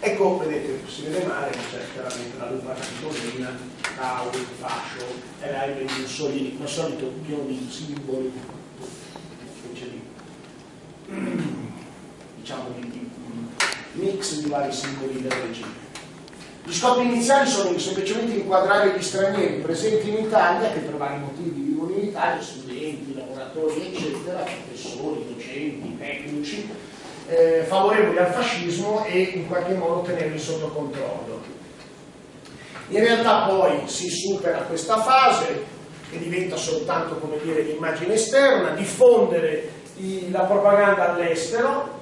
Ecco, vedete, si vede male, c'è chiaramente la lupa capitolina, CAUR, fascio, e là i Mussolini, come al solito pieno di simboli, specie di, diciamo, di, di mix di vari simboli del regime. Gli scopi iniziali sono semplicemente inquadrare gli stranieri presenti in Italia, che per vari motivi vivono in Italia, studenti, lavoratori, eccetera, professori, docenti, tecnici, eh, favorevoli al fascismo e in qualche modo tenerli sotto controllo. In realtà poi si supera questa fase, che diventa soltanto come dire, l'immagine esterna, diffondere la propaganda all'estero,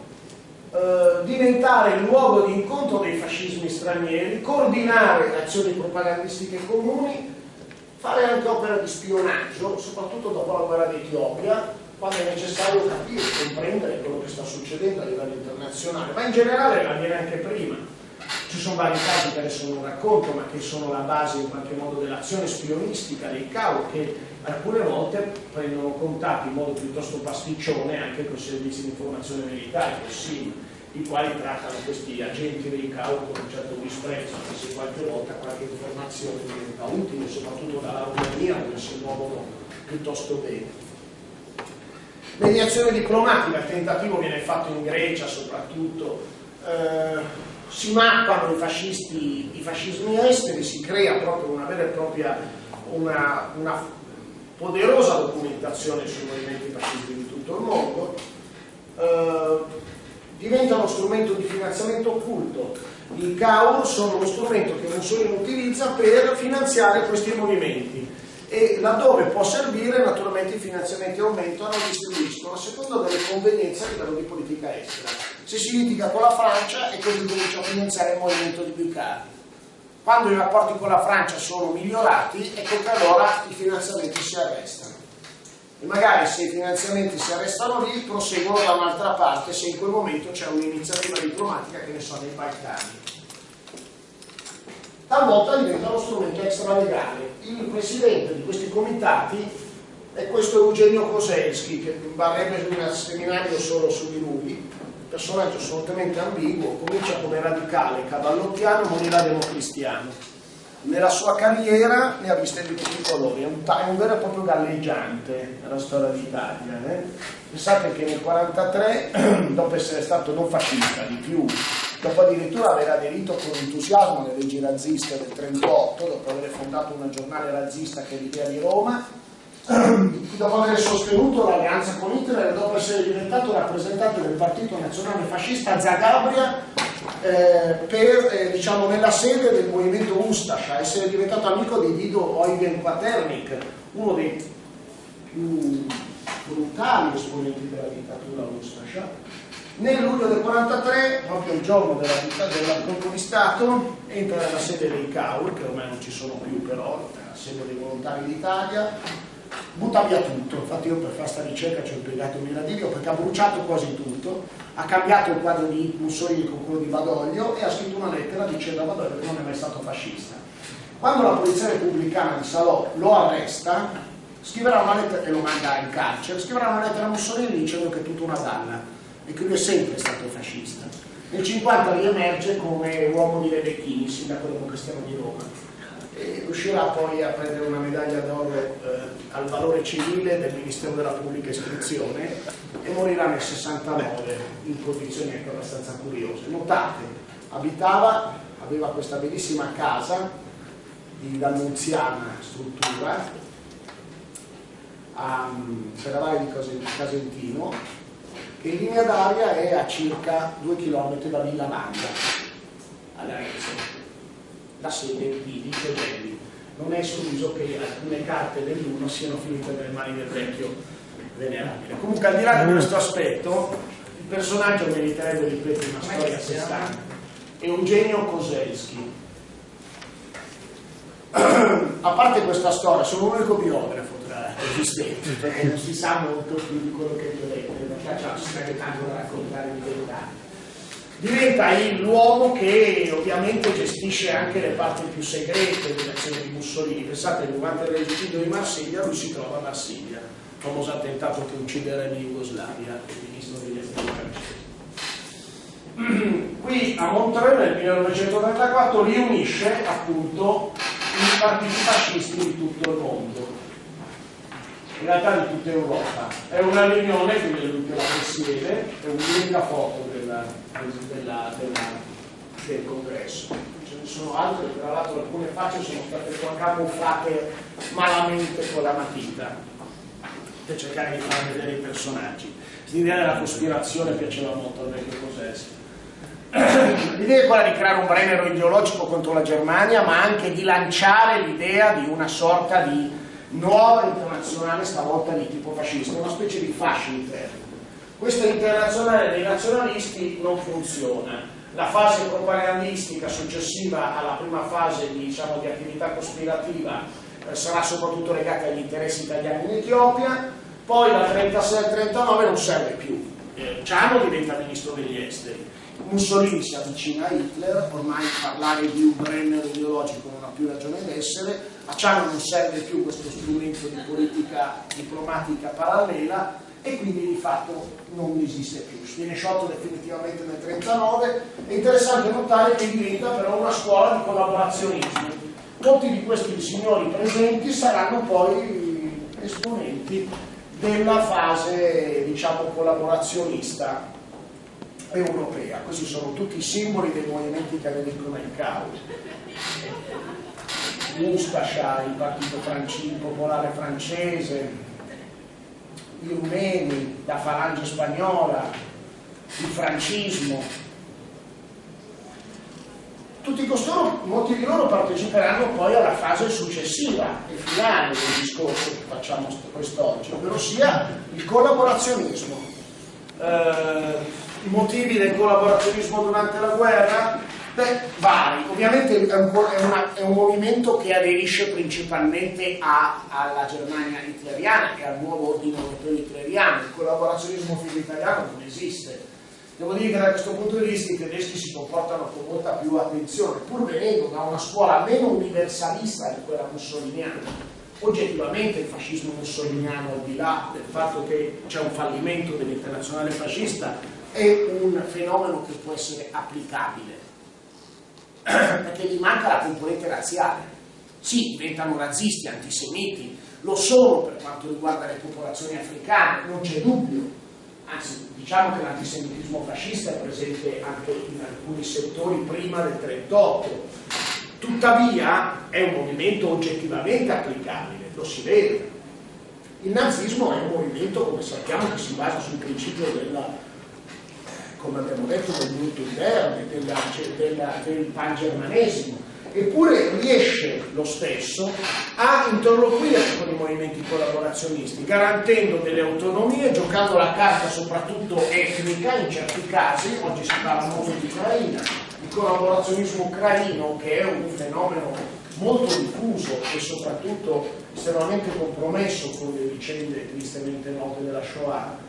eh, diventare il luogo di incontro dei fascismi stranieri, coordinare azioni propagandistiche comuni, fare anche opera di spionaggio, soprattutto dopo la guerra d'Etiopia, quando è necessario capire, comprendere quello che sta succedendo a livello internazionale, ma in generale avviene anche prima. Ci sono vari casi che adesso non racconto, ma che sono la base in qualche modo dell'azione spionistica dei CAO, che alcune volte prendono contatti in modo piuttosto pasticcione anche con i servizi di informazione militari, SIM, i quali trattano questi agenti dei CAO con un certo disprezzo, anche se qualche volta qualche informazione diventa utile, soprattutto dall'autonomia dove si muovono piuttosto bene. Mediazione diplomatica, il tentativo viene fatto in Grecia soprattutto, eh, si mappano i, fascisti, i fascismi esteri, si crea proprio una vera e propria una, una poderosa documentazione sui movimenti fascisti di tutto il mondo, eh, diventa uno strumento di finanziamento occulto. I CAUR sono lo strumento che Mussolini utilizza per finanziare questi movimenti e laddove può servire naturalmente i finanziamenti aumentano e distribuiscono secondo delle convenienze a livello di politica estera. Se si litiga con la Francia e così comincia a finanziare il movimento di Bucari. Quando i rapporti con la Francia sono migliorati, ecco che allora i finanziamenti si arrestano. E magari se i finanziamenti si arrestano lì, proseguono da un'altra parte se in quel momento c'è un'iniziativa diplomatica che ne so nei Balcani talvolta diventa uno strumento extralegale. Il presidente di questi comitati è questo Eugenio Koselski, che varrebbe un seminario solo su di lui, personaggio assolutamente ambiguo, comincia come radicale cavallottiano, morirà democristiano. Nella sua carriera ne ha viste di tutti i colori, è un, è un vero e proprio galleggiante nella storia d'Italia. Eh? Pensate che nel 1943, dopo essere stato non fascista di più, dopo addirittura aver aderito con entusiasmo alle leggi razziste del 1938, dopo aver fondato una giornale razzista che è l'idea di Roma, dopo aver sostenuto l'alleanza con Hitler e dopo essere diventato rappresentante del partito nazionale fascista Zagabria eh, per, eh, diciamo, nella sede del movimento Ustascia, essere diventato amico di Guido Eugen Paternik, uno dei più brutali esponenti della dittatura Ustascia nel luglio del 43, proprio il giorno della, del colpo di Stato, entra nella sede dei CAUR, che ormai non ci sono più però, nella sede dei volontari d'Italia, butta via tutto, infatti io per fare questa ricerca ci ho impiegato un miradillo perché ha bruciato quasi tutto, ha cambiato il quadro di Mussolini con quello di Badoglio e ha scritto una lettera dicendo a Badoglio che non è mai stato fascista. Quando la polizia repubblicana di Salò lo arresta, scriverà una lettera e lo manda in carcere, scriverà una lettera a Mussolini dicendo che è tutta una dalla e che lui è sempre stato fascista. Nel 50 riemerge come uomo di Rebecchini, sindaco democristiano di Roma. E riuscirà poi a prendere una medaglia d'oro eh, al valore civile del Ministero della Pubblica Istruzione e morirà nel 69 in condizioni anche abbastanza curiose. Notate, abitava, aveva questa bellissima casa di d'annunziana struttura a Ferravalle di Casentino che in linea d'aria è a circa 2 km da Villa Manda, all'Arezzo, la sede di Vicegelli. Non è escluso che alcune carte dell'uno siano finite nelle mani del vecchio venerabile. Comunque al di là di questo aspetto, il personaggio meriterebbe, ripeto, una storia a sé stante. Eugenio Koselski. a parte questa storia, sono l'unico biografo tra esistenti, perché non si sa molto più di quello che vi ho detto cioè si sarebbe tanto da raccontare di verità. Diventa l'uomo che ovviamente gestisce anche le parti più segrete dell'azione di Mussolini. Pensate durante l'esercizio di Marsiglia lui si trova a Marsiglia, famoso attentato che ucciderebbe in Jugoslavia, il ministro degli esteri francese. Qui a Montreux nel 1934 riunisce appunto i partiti fascisti di tutto il mondo in realtà di tutta Europa. È una riunione, quindi è l'ultima che si vede, è un'unica foto della, della, del congresso. Ce ne sono altre, tra l'altro alcune facce sono state camuffate malamente con la matita per cercare di far vedere i personaggi. L'idea della cospirazione piaceva molto al vecchio Cosessi. L'idea è quella di creare un brennero ideologico contro la Germania, ma anche di lanciare l'idea di una sorta di nuova internazionale stavolta di tipo fascista, una specie di fascio interno. Questa internazionale dei nazionalisti non funziona. La fase propagandistica successiva alla prima fase di, diciamo, di attività cospirativa eh, sarà soprattutto legata agli interessi italiani in Etiopia, poi dal 36 al 39 non serve più. Eh, Ciano diventa ministro degli esteri. Mussolini si avvicina a Hitler, ormai parlare di un Brenner ideologico non ha più ragione d'essere, a Ciano non serve più questo strumento di politica diplomatica parallela e quindi di fatto non esiste più. Viene sciolto definitivamente nel 1939, è interessante notare che diventa però una scuola di collaborazionismo. Molti di questi signori presenti saranno poi esponenti della fase diciamo collaborazionista europea. Questi sono tutti i simboli dei movimenti che avevano il caos Ustascia, il partito francese, popolare francese, i rumeni, la falange spagnola, il francismo. tutti costoro, molti di loro parteciperanno poi alla fase successiva e finale del discorso che facciamo quest'oggi, ovvero sia il collaborazionismo. Eh, I motivi del collaborazionismo durante la guerra? Beh, vari. Ovviamente è un, è, una, è un, movimento che aderisce principalmente a, alla Germania hitleriana e al nuovo ordine europeo hitleriano. Il collaborazionismo figlio italiano non esiste Devo dire che da questo punto di vista i tedeschi si comportano con molta più attenzione, pur venendo da una scuola meno universalista di quella mussoliniana. Oggettivamente il fascismo mussoliniano, al di là del fatto che c'è un fallimento dell'internazionale fascista, è un fenomeno che può essere applicabile, perché gli manca la componente razziale. Sì, diventano razzisti, antisemiti, lo sono per quanto riguarda le popolazioni africane, non c'è dubbio, anzi diciamo che l'antisemitismo fascista è presente anche in alcuni settori prima del 38, tuttavia è un movimento oggettivamente applicabile, lo si vede. Il nazismo è un movimento, come sappiamo, che si basa sul principio della, come abbiamo detto, del mutuo interne, del pangermanesimo, eppure riesce lo stesso a interloquire con i movimenti collaborazionisti, garantendo delle autonomie, giocando la carta soprattutto etnica in certi casi, oggi si parla molto di Ucraina, il collaborazionismo ucraino che è un fenomeno molto diffuso e soprattutto estremamente compromesso con le vicende tristemente note della Shoah,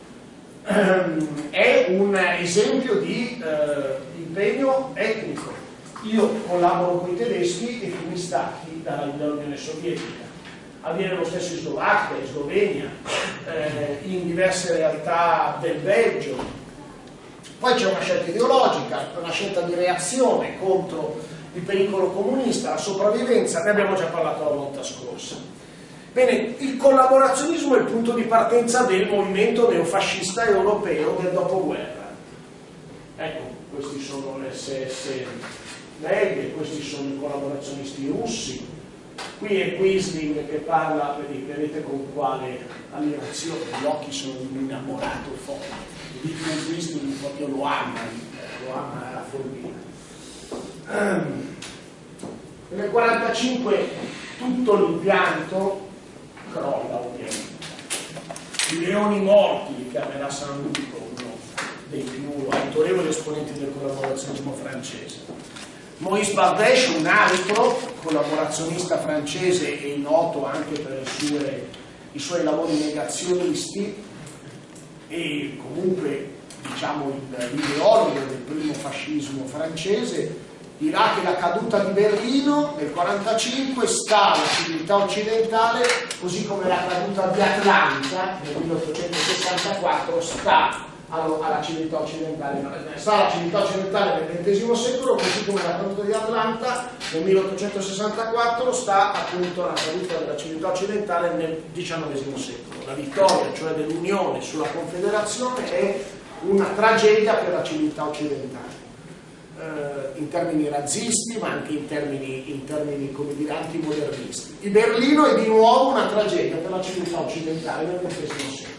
è un esempio di eh, impegno etnico io collaboro con i tedeschi e fui stacchi dall'Unione Sovietica. Avviene lo stesso in Slovacchia, in Slovenia, eh, in diverse realtà del Belgio. Poi c'è una scelta ideologica, una scelta di reazione contro il pericolo comunista, la sopravvivenza, ne abbiamo già parlato la volta scorsa. Bene, il collaborazionismo è il punto di partenza del movimento neofascista europeo del dopoguerra. Ecco, questi sono le SS Leghe, questi sono i collaborazionisti russi, qui è Quisling che parla, vedete con quale ammirazione, gli occhi sono di un innamorato forte, di Quisling proprio lo ama, lo ama la follia. Um, nel 1945 tutto l'impianto crolla ovviamente. I leoni morti li chiamerà San Luco, uno dei più autorevoli esponenti del collaborazionismo francese Maurice Bardesh, un altro collaborazionista francese e noto anche per sue, i suoi lavori negazionisti e comunque diciamo, l'ideologo del primo fascismo francese, dirà che la caduta di Berlino nel 1945 sta alla civiltà occidentale, così come la caduta di Atlanta nel 1864 sta alla civiltà occidentale, sta alla civiltà occidentale nel XX secolo, così come la caduta di Atlanta nel 1864 sta appunto alla caduta della civiltà occidentale nel XIX secolo. La vittoria, cioè dell'Unione sulla Confederazione, è una tragedia per la civiltà occidentale. Eh, in termini razzisti ma anche in termini, in termini come dire, antimodernisti. Il Berlino è di nuovo una tragedia per la civiltà occidentale nel XX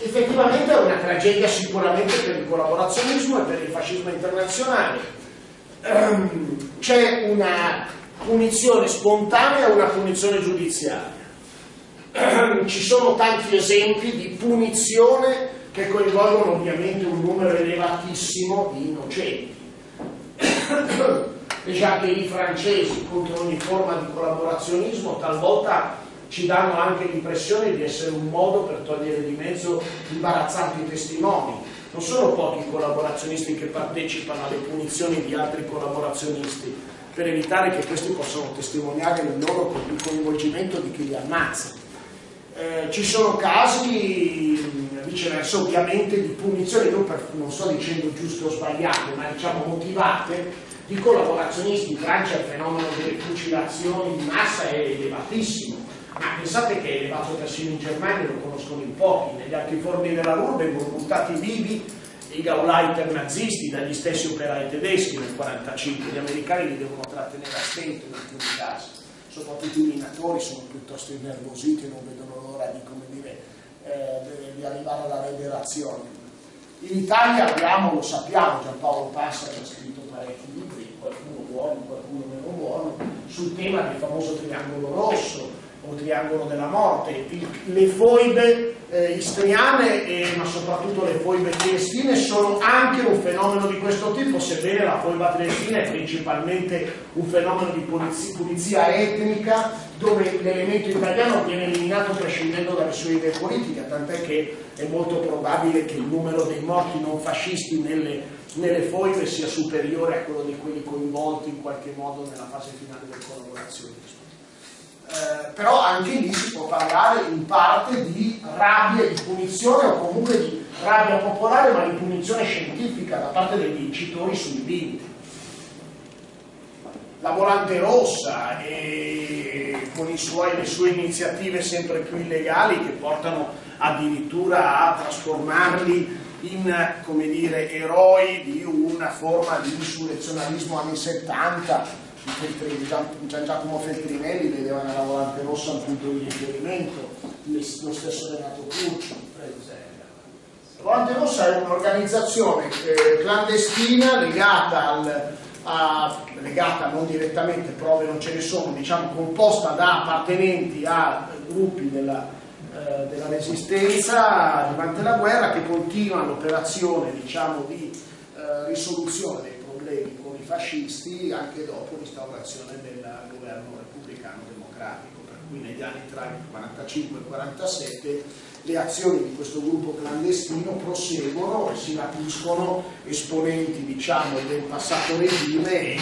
secolo effettivamente è una tragedia sicuramente per il collaborazionismo e per il fascismo internazionale. Um, c'è una punizione spontanea e una punizione giudiziaria. Um, ci sono tanti esempi di punizione che coinvolgono ovviamente un numero elevatissimo di innocenti. Le giaccherie francesi contro ogni forma di collaborazionismo talvolta ci danno anche l'impressione di essere un modo per togliere di mezzo imbarazzanti testimoni. Non sono pochi i collaborazionisti che partecipano alle punizioni di altri collaborazionisti per evitare che questi possano testimoniare il loro coinvolgimento di chi li ammazza. Eh, ci sono casi viceversa ovviamente di punizioni, non, per, non sto dicendo giuste o sbagliate, ma diciamo motivate, di collaborazionisti. In Francia il fenomeno delle fucilazioni di massa è elevatissimo. Ma pensate che è elevato persino in Germania, lo conoscono in pochi, negli altri forni della Ruhr vengono buttati vivi i Gauleiter nazisti dagli stessi operai tedeschi nel 1945, gli americani li devono trattenere a stento in alcuni casi, soprattutto i minatori sono piuttosto innervositi e non vedono l'ora di, dire, eh, di arrivare alla liberazione. In Italia abbiamo, lo sappiamo, Giampaolo Passa ha scritto parecchi libri, buono, qualcuno meno buono, sul tema del famoso triangolo rosso o triangolo della morte. le foibe eh, istriane, e, ma soprattutto le foibe triestine, sono anche un fenomeno di questo tipo, sebbene la foiba triestina è principalmente un fenomeno di pulizia, pulizia etnica, dove l'elemento italiano viene eliminato prescindendo dalle sue idee politiche, tant'è che è molto probabile che il numero dei morti non fascisti nelle, nelle foibe sia superiore a quello di quelli coinvolti in qualche modo nella fase finale del collaborazionismo. Eh, però anche lì si può parlare in parte di rabbia, di punizione o comunque di rabbia popolare, ma di punizione scientifica da parte dei vincitori sui vinti. La volante rossa con suoi, le sue iniziative sempre più illegali che portano addirittura a trasformarli in come dire, eroi di una forma di insurrezionalismo anni 70 Feltrini, Gian Giacomo Feltrinelli vedeva nella volante rossa un punto di riferimento, lo stesso Renato Curcio. La volante rossa è un'organizzazione eh, clandestina legata al, a, legata non direttamente, prove non ce ne sono, diciamo composta da appartenenti a gruppi della, eh, della resistenza durante la guerra che continua l'operazione diciamo, di eh, risoluzione dei problemi fascisti anche dopo l'instaurazione del governo repubblicano democratico, per cui negli anni tra il 45 e il 47 le azioni di questo gruppo clandestino proseguono e si rapiscono esponenti diciamo, del passato regime e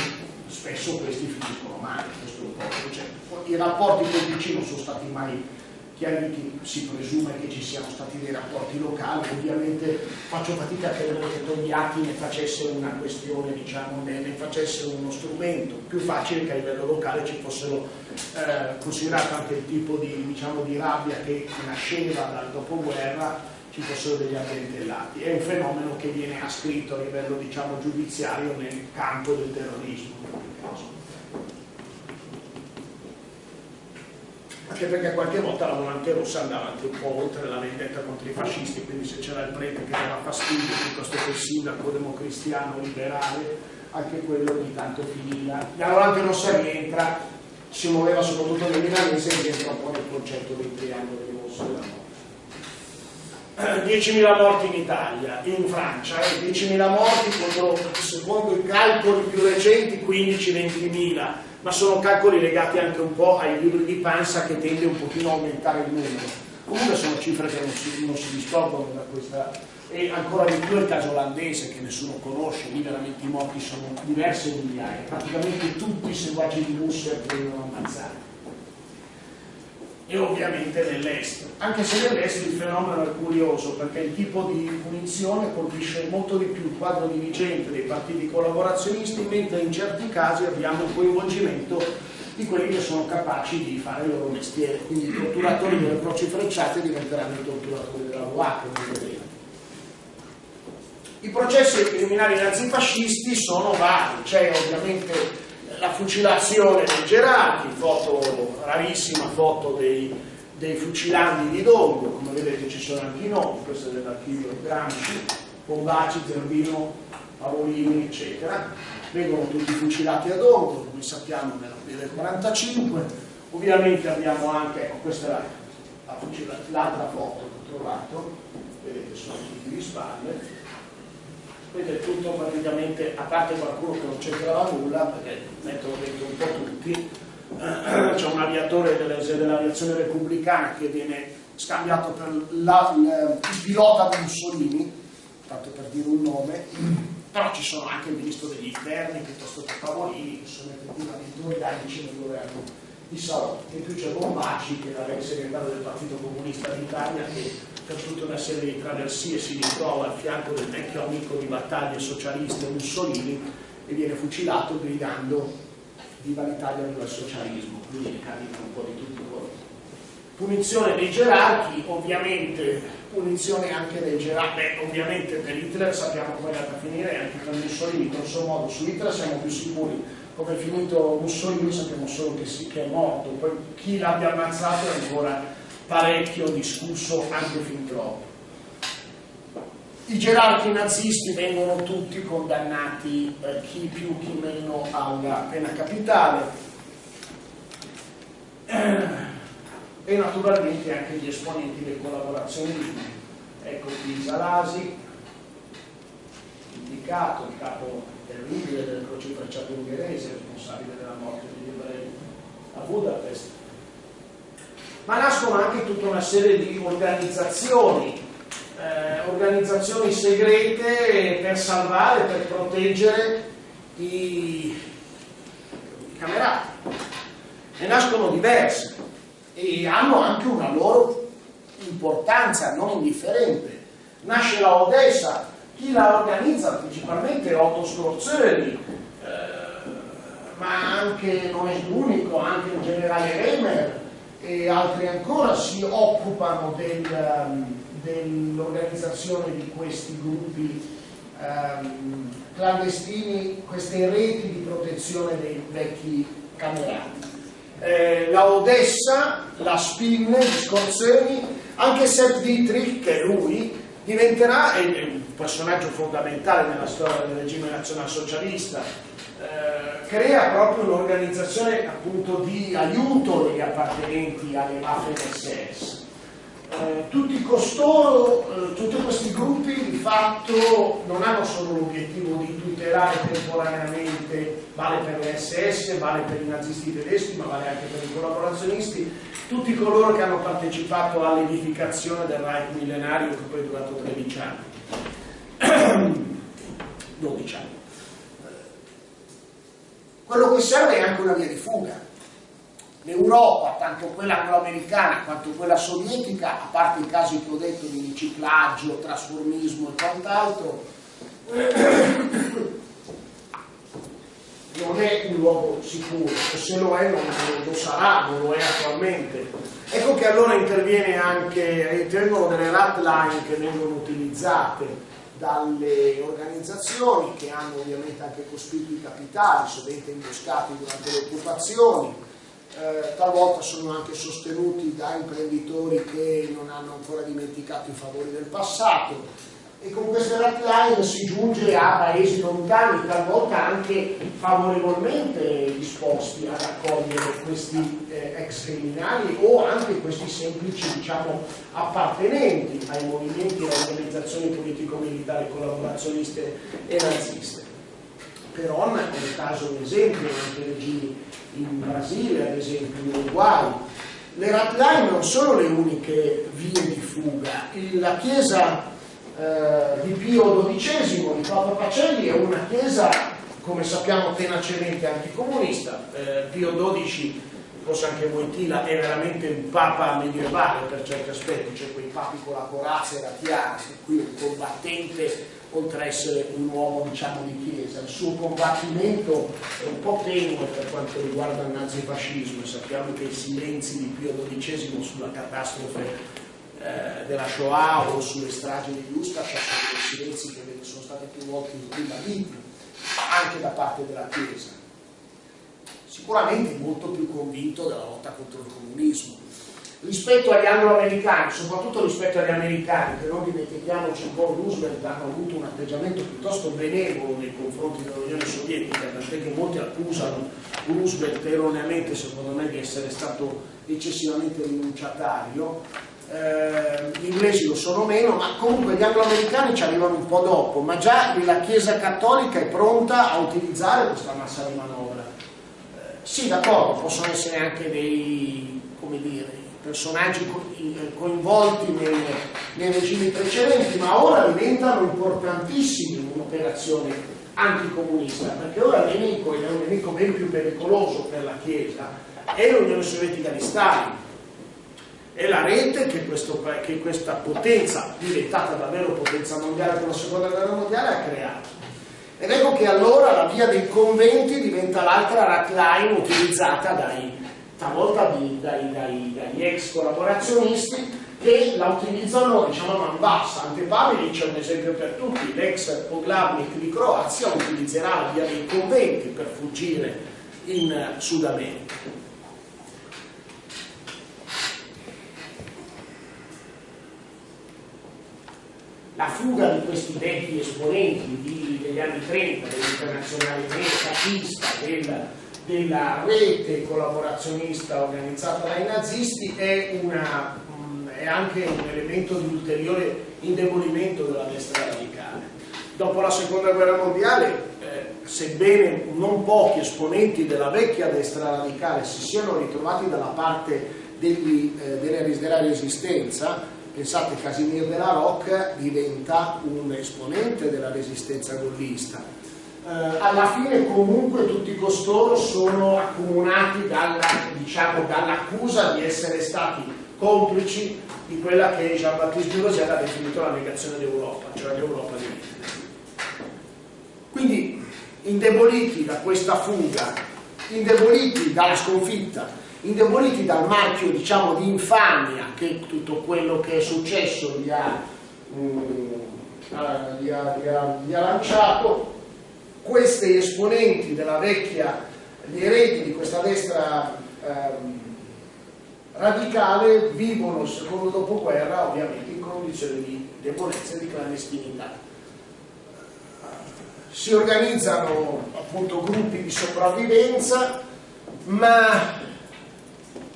spesso questi finiscono male. Cioè, I rapporti con il PC non sono stati mai chiariti, si presume che ci siano stati dei rapporti locali, ovviamente faccio fatica a credere che Togliatti ne facesse una questione, diciamo, ne, ne facesse uno strumento, più facile che a livello locale ci fossero eh, considerato anche il tipo di, diciamo, di rabbia che nasceva dal dopoguerra ci fossero degli addentellati. È un fenomeno che viene ascritto a livello diciamo, giudiziario nel campo del terrorismo anche perché qualche volta la volante rossa andava anche un po' oltre la vendetta contro i fascisti, quindi se c'era il prete che dava fastidio piuttosto che il sindaco democristiano liberale, anche quello ogni tanto finiva. La volante rossa rientra, si muoveva soprattutto nel milanese e rientra un po' nel concetto dei triangoli rossi della morte. 10.000 morti in Italia, in Francia, eh? 10.000 morti contro, secondo i calcoli più recenti, 15-20.000 ma sono calcoli legati anche un po' ai libri di Panza che tende un pochino a aumentare il numero. Comunque sono cifre che non si, si distorcono da questa, e ancora di più il caso olandese che nessuno conosce, lì veramente i morti sono diverse migliaia, praticamente tutti i seguaci di Musser vengono ammazzati e ovviamente nell'est, anche se nell'est il fenomeno è curioso perché il tipo di punizione colpisce molto di più il quadro dirigente dei partiti collaborazionisti, mentre in certi casi abbiamo il coinvolgimento di quelli che sono capaci di fare il loro mestiere, quindi i torturatori delle croci frecciate diventeranno i torturatori della UA, come vedete. I processi criminali nazifascisti sono vari, c'è ovviamente la fucilazione dei Gerardi, foto, rarissima foto dei, dei fucilandi di Dongo, come vedete ci sono anche i nomi, questo è dell'archivio Gramsci, Bombaci, Zerbino, Pavolini, eccetera. Vengono tutti fucilati a Dongo, come sappiamo nell'aprile del 45. Ovviamente abbiamo anche, ecco questa è l'altra foto che ho trovato, vedete sono tutti di spalle, vedete tutto praticamente, a parte qualcuno che non c'entrava nulla, perché mettono dentro un po' tutti, c'è un aviatore dell'aviazione repubblicana che viene scambiato per la, il, il pilota Mussolini, tanto per dire un nome, però ci sono anche il ministro degli interni piuttosto che Pavolini, che sono effettivamente organici nel governo di Salò, e più c'è Bombacci che era il segretario del Partito Comunista d'Italia che per tutta una serie di traversie si ritrova al fianco del vecchio amico di battaglie socialiste Mussolini e viene fucilato gridando viva l'Italia, viva il socialismo, quindi carica un po' di tutti loro. Punizione dei gerarchi, ovviamente punizione anche dei gerarchi, beh ovviamente per Hitler sappiamo come è andata a finire, anche per Mussolini, grosso modo su Hitler siamo più sicuri. Come è finito Mussolini sappiamo solo che, sì, che è morto, poi chi l'abbia ammazzato è ancora parecchio discusso anche fin troppo. i gerarchi nazisti vengono tutti condannati, eh, chi più chi meno, alla pena capitale e naturalmente anche gli esponenti del collaborazionismo. Ecco qui Salasi, indicato, il capo terribile del crocifrecciato ungherese, responsabile della morte degli ebrei a Budapest. Ma nascono anche tutta una serie di organizzazioni eh, organizzazioni segrete per salvare, per proteggere i, camerati. Ne nascono diverse e hanno anche una loro importanza non indifferente. Nasce la Odessa, chi la organizza principalmente Otto Scorzeri, eh, ma anche non è l'unico, anche il generale Reimer e altri ancora si occupano del, um, dell'organizzazione di questi gruppi ehm, clandestini, queste reti di protezione dei vecchi camerati. Eh, la Odessa, la Spinne, gli Scorzeni, anche Sepp Dietrich, che è lui, diventerà è un personaggio fondamentale nella storia del regime nazionalsocialista, eh, crea proprio un'organizzazione appunto di aiuto degli appartenenti alle mafie SS eh, tutti costoro, eh, tutti questi gruppi di fatto non hanno solo l'obiettivo di tutelare temporaneamente, vale per le SS, vale per i nazisti tedeschi, ma vale anche per i collaborazionisti, tutti coloro che hanno partecipato all'edificazione del Reich millenario che poi è durato 13 anni, 12 anni. Quello che serve è anche una via di fuga. l'Europa, tanto quella angloamericana quanto quella sovietica, a parte i casi che ho detto di riciclaggio, trasformismo e quant'altro, non è un luogo sicuro, o se lo è non lo sarà, non lo è attualmente. Ecco che allora interviene anche, intervengono delle rat line che vengono utilizzate dalle organizzazioni che hanno ovviamente anche cospicui capitali, sovente imboscati durante le occupazioni, eh, talvolta sono anche sostenuti da imprenditori che non hanno ancora dimenticato i favori del passato e con queste line si giunge a paesi lontani, talvolta anche favorevolmente disposti ad accogliere questi eh, ex criminali o anche questi semplici diciamo, appartenenti ai movimenti e alle organizzazioni politico-militari collaborazioniste e naziste. Peron è il caso un esempio, anche regimi in Brasile, ad esempio, in Uruguay. Le rat non sono le uniche vie di fuga. La chiesa eh, di Pio XII, di Papa Pacelli, è una chiesa, come sappiamo, tenacemente anticomunista. Eh, Pio XII, forse anche Wojtyla, è veramente un papa medievale per certi aspetti, cioè quei papi con la corazza e la tiara, qui un combattente oltre a essere un uomo diciamo, di chiesa. Il suo combattimento è un po' tenue per quanto riguarda il nazifascismo, sappiamo che i silenzi di Pio XII sulla catastrofe eh, della Shoah o sulle stragi di Ustascia sono dei silenzi che sono stati più volte ribaditi anche da parte della Chiesa. Sicuramente molto più convinto della lotta contro il comunismo rispetto agli anglo-americani, soprattutto rispetto agli americani, che non dimentichiamoci un po' Roosevelt hanno avuto un atteggiamento piuttosto benevolo nei confronti dell'Unione Sovietica, tant'è che molti accusano Roosevelt erroneamente, secondo me, di essere stato eccessivamente rinunciatario. Eh, gli inglesi lo sono meno, ma comunque gli anglo-americani ci arrivano un po' dopo, ma già la Chiesa Cattolica è pronta a utilizzare questa massa di manovra. Eh, sì, d'accordo, possono essere anche dei, dire, personaggi eh, coinvolti nei, nei regimi precedenti, ma ora diventano importantissimi in un'operazione anticomunista, perché ora il nemico, è un nemico ben più pericoloso per la Chiesa, è l'Unione Sovietica di Stalin. È la rete che, questo, che questa potenza, diventata davvero potenza mondiale con la seconda guerra mondiale, ha creato. Ed ecco che allora la via dei conventi diventa l'altra rat line utilizzata dai, talvolta di, dai, dai, dagli ex collaborazionisti che la utilizzano diciamo a man bassa. Ante Pavelic è un esempio per tutti, l'ex Poglavnik di Croazia utilizzerà la via dei conventi per fuggire in Sud America. La fuga di questi vecchi esponenti di, degli anni 30, dell'internazionale fascista, del, della rete collaborazionista organizzata dai nazisti, è, una, è anche un elemento di ulteriore indebolimento della destra radicale. Dopo la seconda guerra mondiale, eh, sebbene non pochi esponenti della vecchia destra radicale si siano ritrovati dalla parte degli, eh, della resistenza, Pensate, Casimir della Rocca diventa un esponente della resistenza gollista. Eh, alla fine comunque tutti costoro sono accomunati dalla, diciamo, dall'accusa di essere stati complici di quella che Jean-Baptiste Girosel ha definito la negazione d'Europa, cioè l'Europa di Hitler. Quindi indeboliti da questa fuga, indeboliti dalla sconfitta, indeboliti dal marchio diciamo, di infamia che tutto quello che è successo gli ha, um, gli ha, gli ha, gli ha lanciato, questi esponenti della vecchia, gli eredi di questa destra um, radicale vivono secondo dopoguerra ovviamente in condizioni di debolezza e di clandestinità. Si organizzano appunto gruppi di sopravvivenza, ma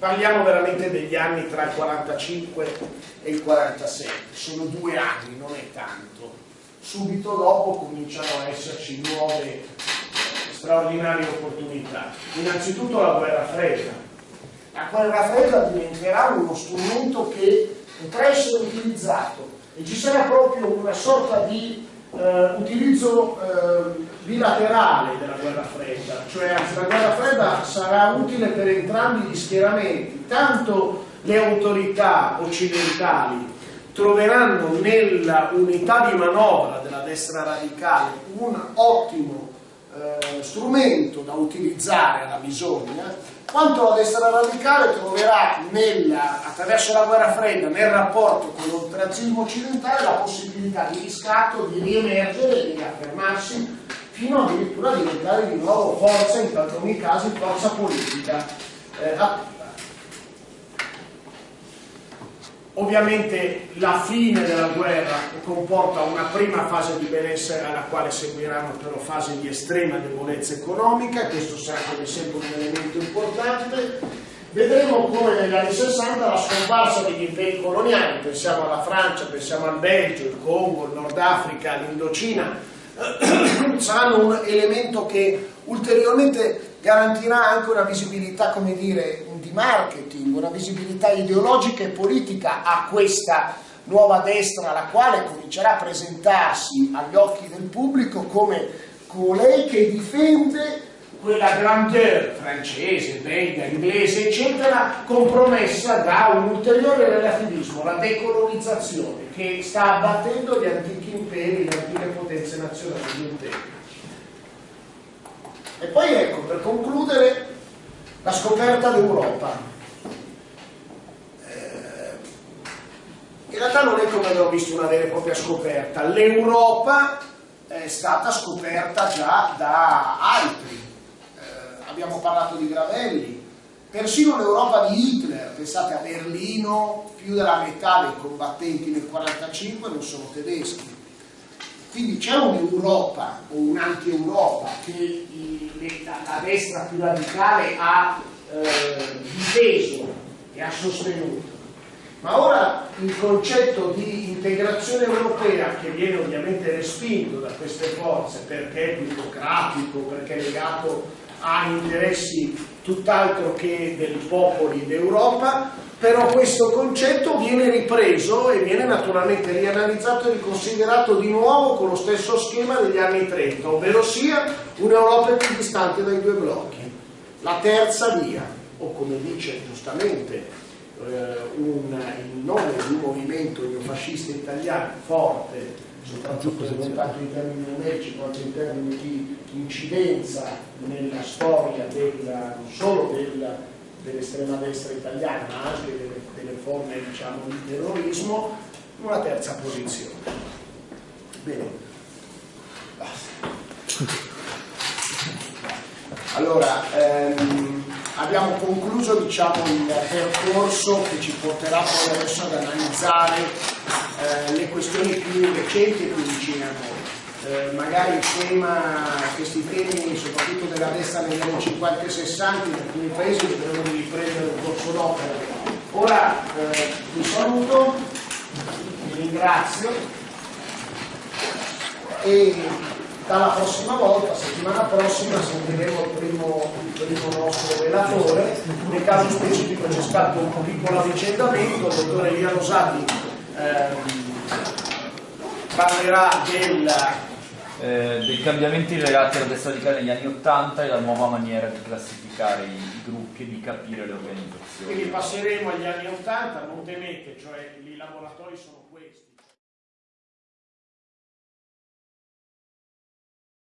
Parliamo veramente degli anni tra il 45 e il 47, sono due anni, non è tanto. Subito dopo cominciano a esserci nuove straordinarie opportunità. Innanzitutto la guerra fredda. La guerra fredda diventerà uno strumento che potrà essere utilizzato e ci sarà proprio una sorta di eh, utilizzo eh, bilaterale della guerra fredda, cioè la guerra fredda sarà utile per entrambi gli schieramenti, tanto le autorità occidentali troveranno nella unità di manovra della destra radicale un ottimo eh, strumento da utilizzare alla bisogna, quanto la destra radicale troverà nella, attraverso la guerra fredda nel rapporto con l'oltrazismo occidentale la possibilità di riscatto, di riemergere e di affermarsi fino addirittura a diventare di nuovo forza, in alcuni casi forza politica. Eh, Ovviamente la fine della guerra comporta una prima fase di benessere alla quale seguiranno però fasi di estrema debolezza economica, questo sarà come sempre un elemento importante. Vedremo come negli anni 60 la scomparsa degli imperi coloniali, pensiamo alla Francia, pensiamo al Belgio, il Congo, il Nord Africa, l'Indocina, saranno un elemento che ulteriormente garantirà anche una visibilità, come dire, di marketing, una visibilità ideologica e politica a questa nuova destra, la quale comincerà a presentarsi agli occhi del pubblico come colei che difende quella grandeur francese, belga, inglese, eccetera, compromessa da un ulteriore relativismo, la decolonizzazione, che sta abbattendo gli antichi imperi, le antiche potenze nazionali di un. E poi ecco, per concludere, la scoperta d'Europa. Eh, in realtà non è come abbiamo visto una vera e propria scoperta, l'Europa è stata scoperta già da altri. Eh, abbiamo parlato di Gravelli, persino l'Europa di Hitler, pensate a Berlino, più della metà dei combattenti nel 1945 non sono tedeschi. Quindi c'è un'Europa o un'anti-Europa che la, destra più radicale ha eh, difeso e ha sostenuto. Ma ora il concetto di integrazione europea, che viene ovviamente respinto da queste forze perché è plutocratico, perché è legato a interessi tutt'altro che dei popoli d'Europa, però questo concetto viene ripreso e viene naturalmente rianalizzato e riconsiderato di nuovo con lo stesso schema degli anni 30, ovvero sia un'Europa più distante dai due blocchi. La terza via, o come dice giustamente eh, un, il nome di un movimento neofascista italiano forte, soprattutto non tanto in termini numerici quanto in termini di incidenza nella storia della, non solo della dell'estrema destra italiana, ma anche delle, delle forme diciamo, di terrorismo, una terza posizione. Bene. Allora, ehm, abbiamo concluso diciamo, il percorso che ci porterà poi adesso ad analizzare eh, le questioni più recenti e più vicine a noi. Eh, magari tema, questi temi soprattutto della destra negli anni 50 e 60 in alcuni paesi dovevano riprendere un corso d'opera. Ora eh, vi saluto, vi ringrazio e dalla prossima volta, settimana prossima, sentiremo il primo, il primo nostro relatore. Nel caso specifico c'è stato un piccolo avvicendamento, il dottore Elia Rosati ehm, parlerà del eh, dei cambiamenti legati alla destra radicale negli anni Ottanta e la nuova maniera di classificare i, gruppi e di capire le organizzazioni. Quindi passeremo agli anni Ottanta, non temete, cioè i laboratori sono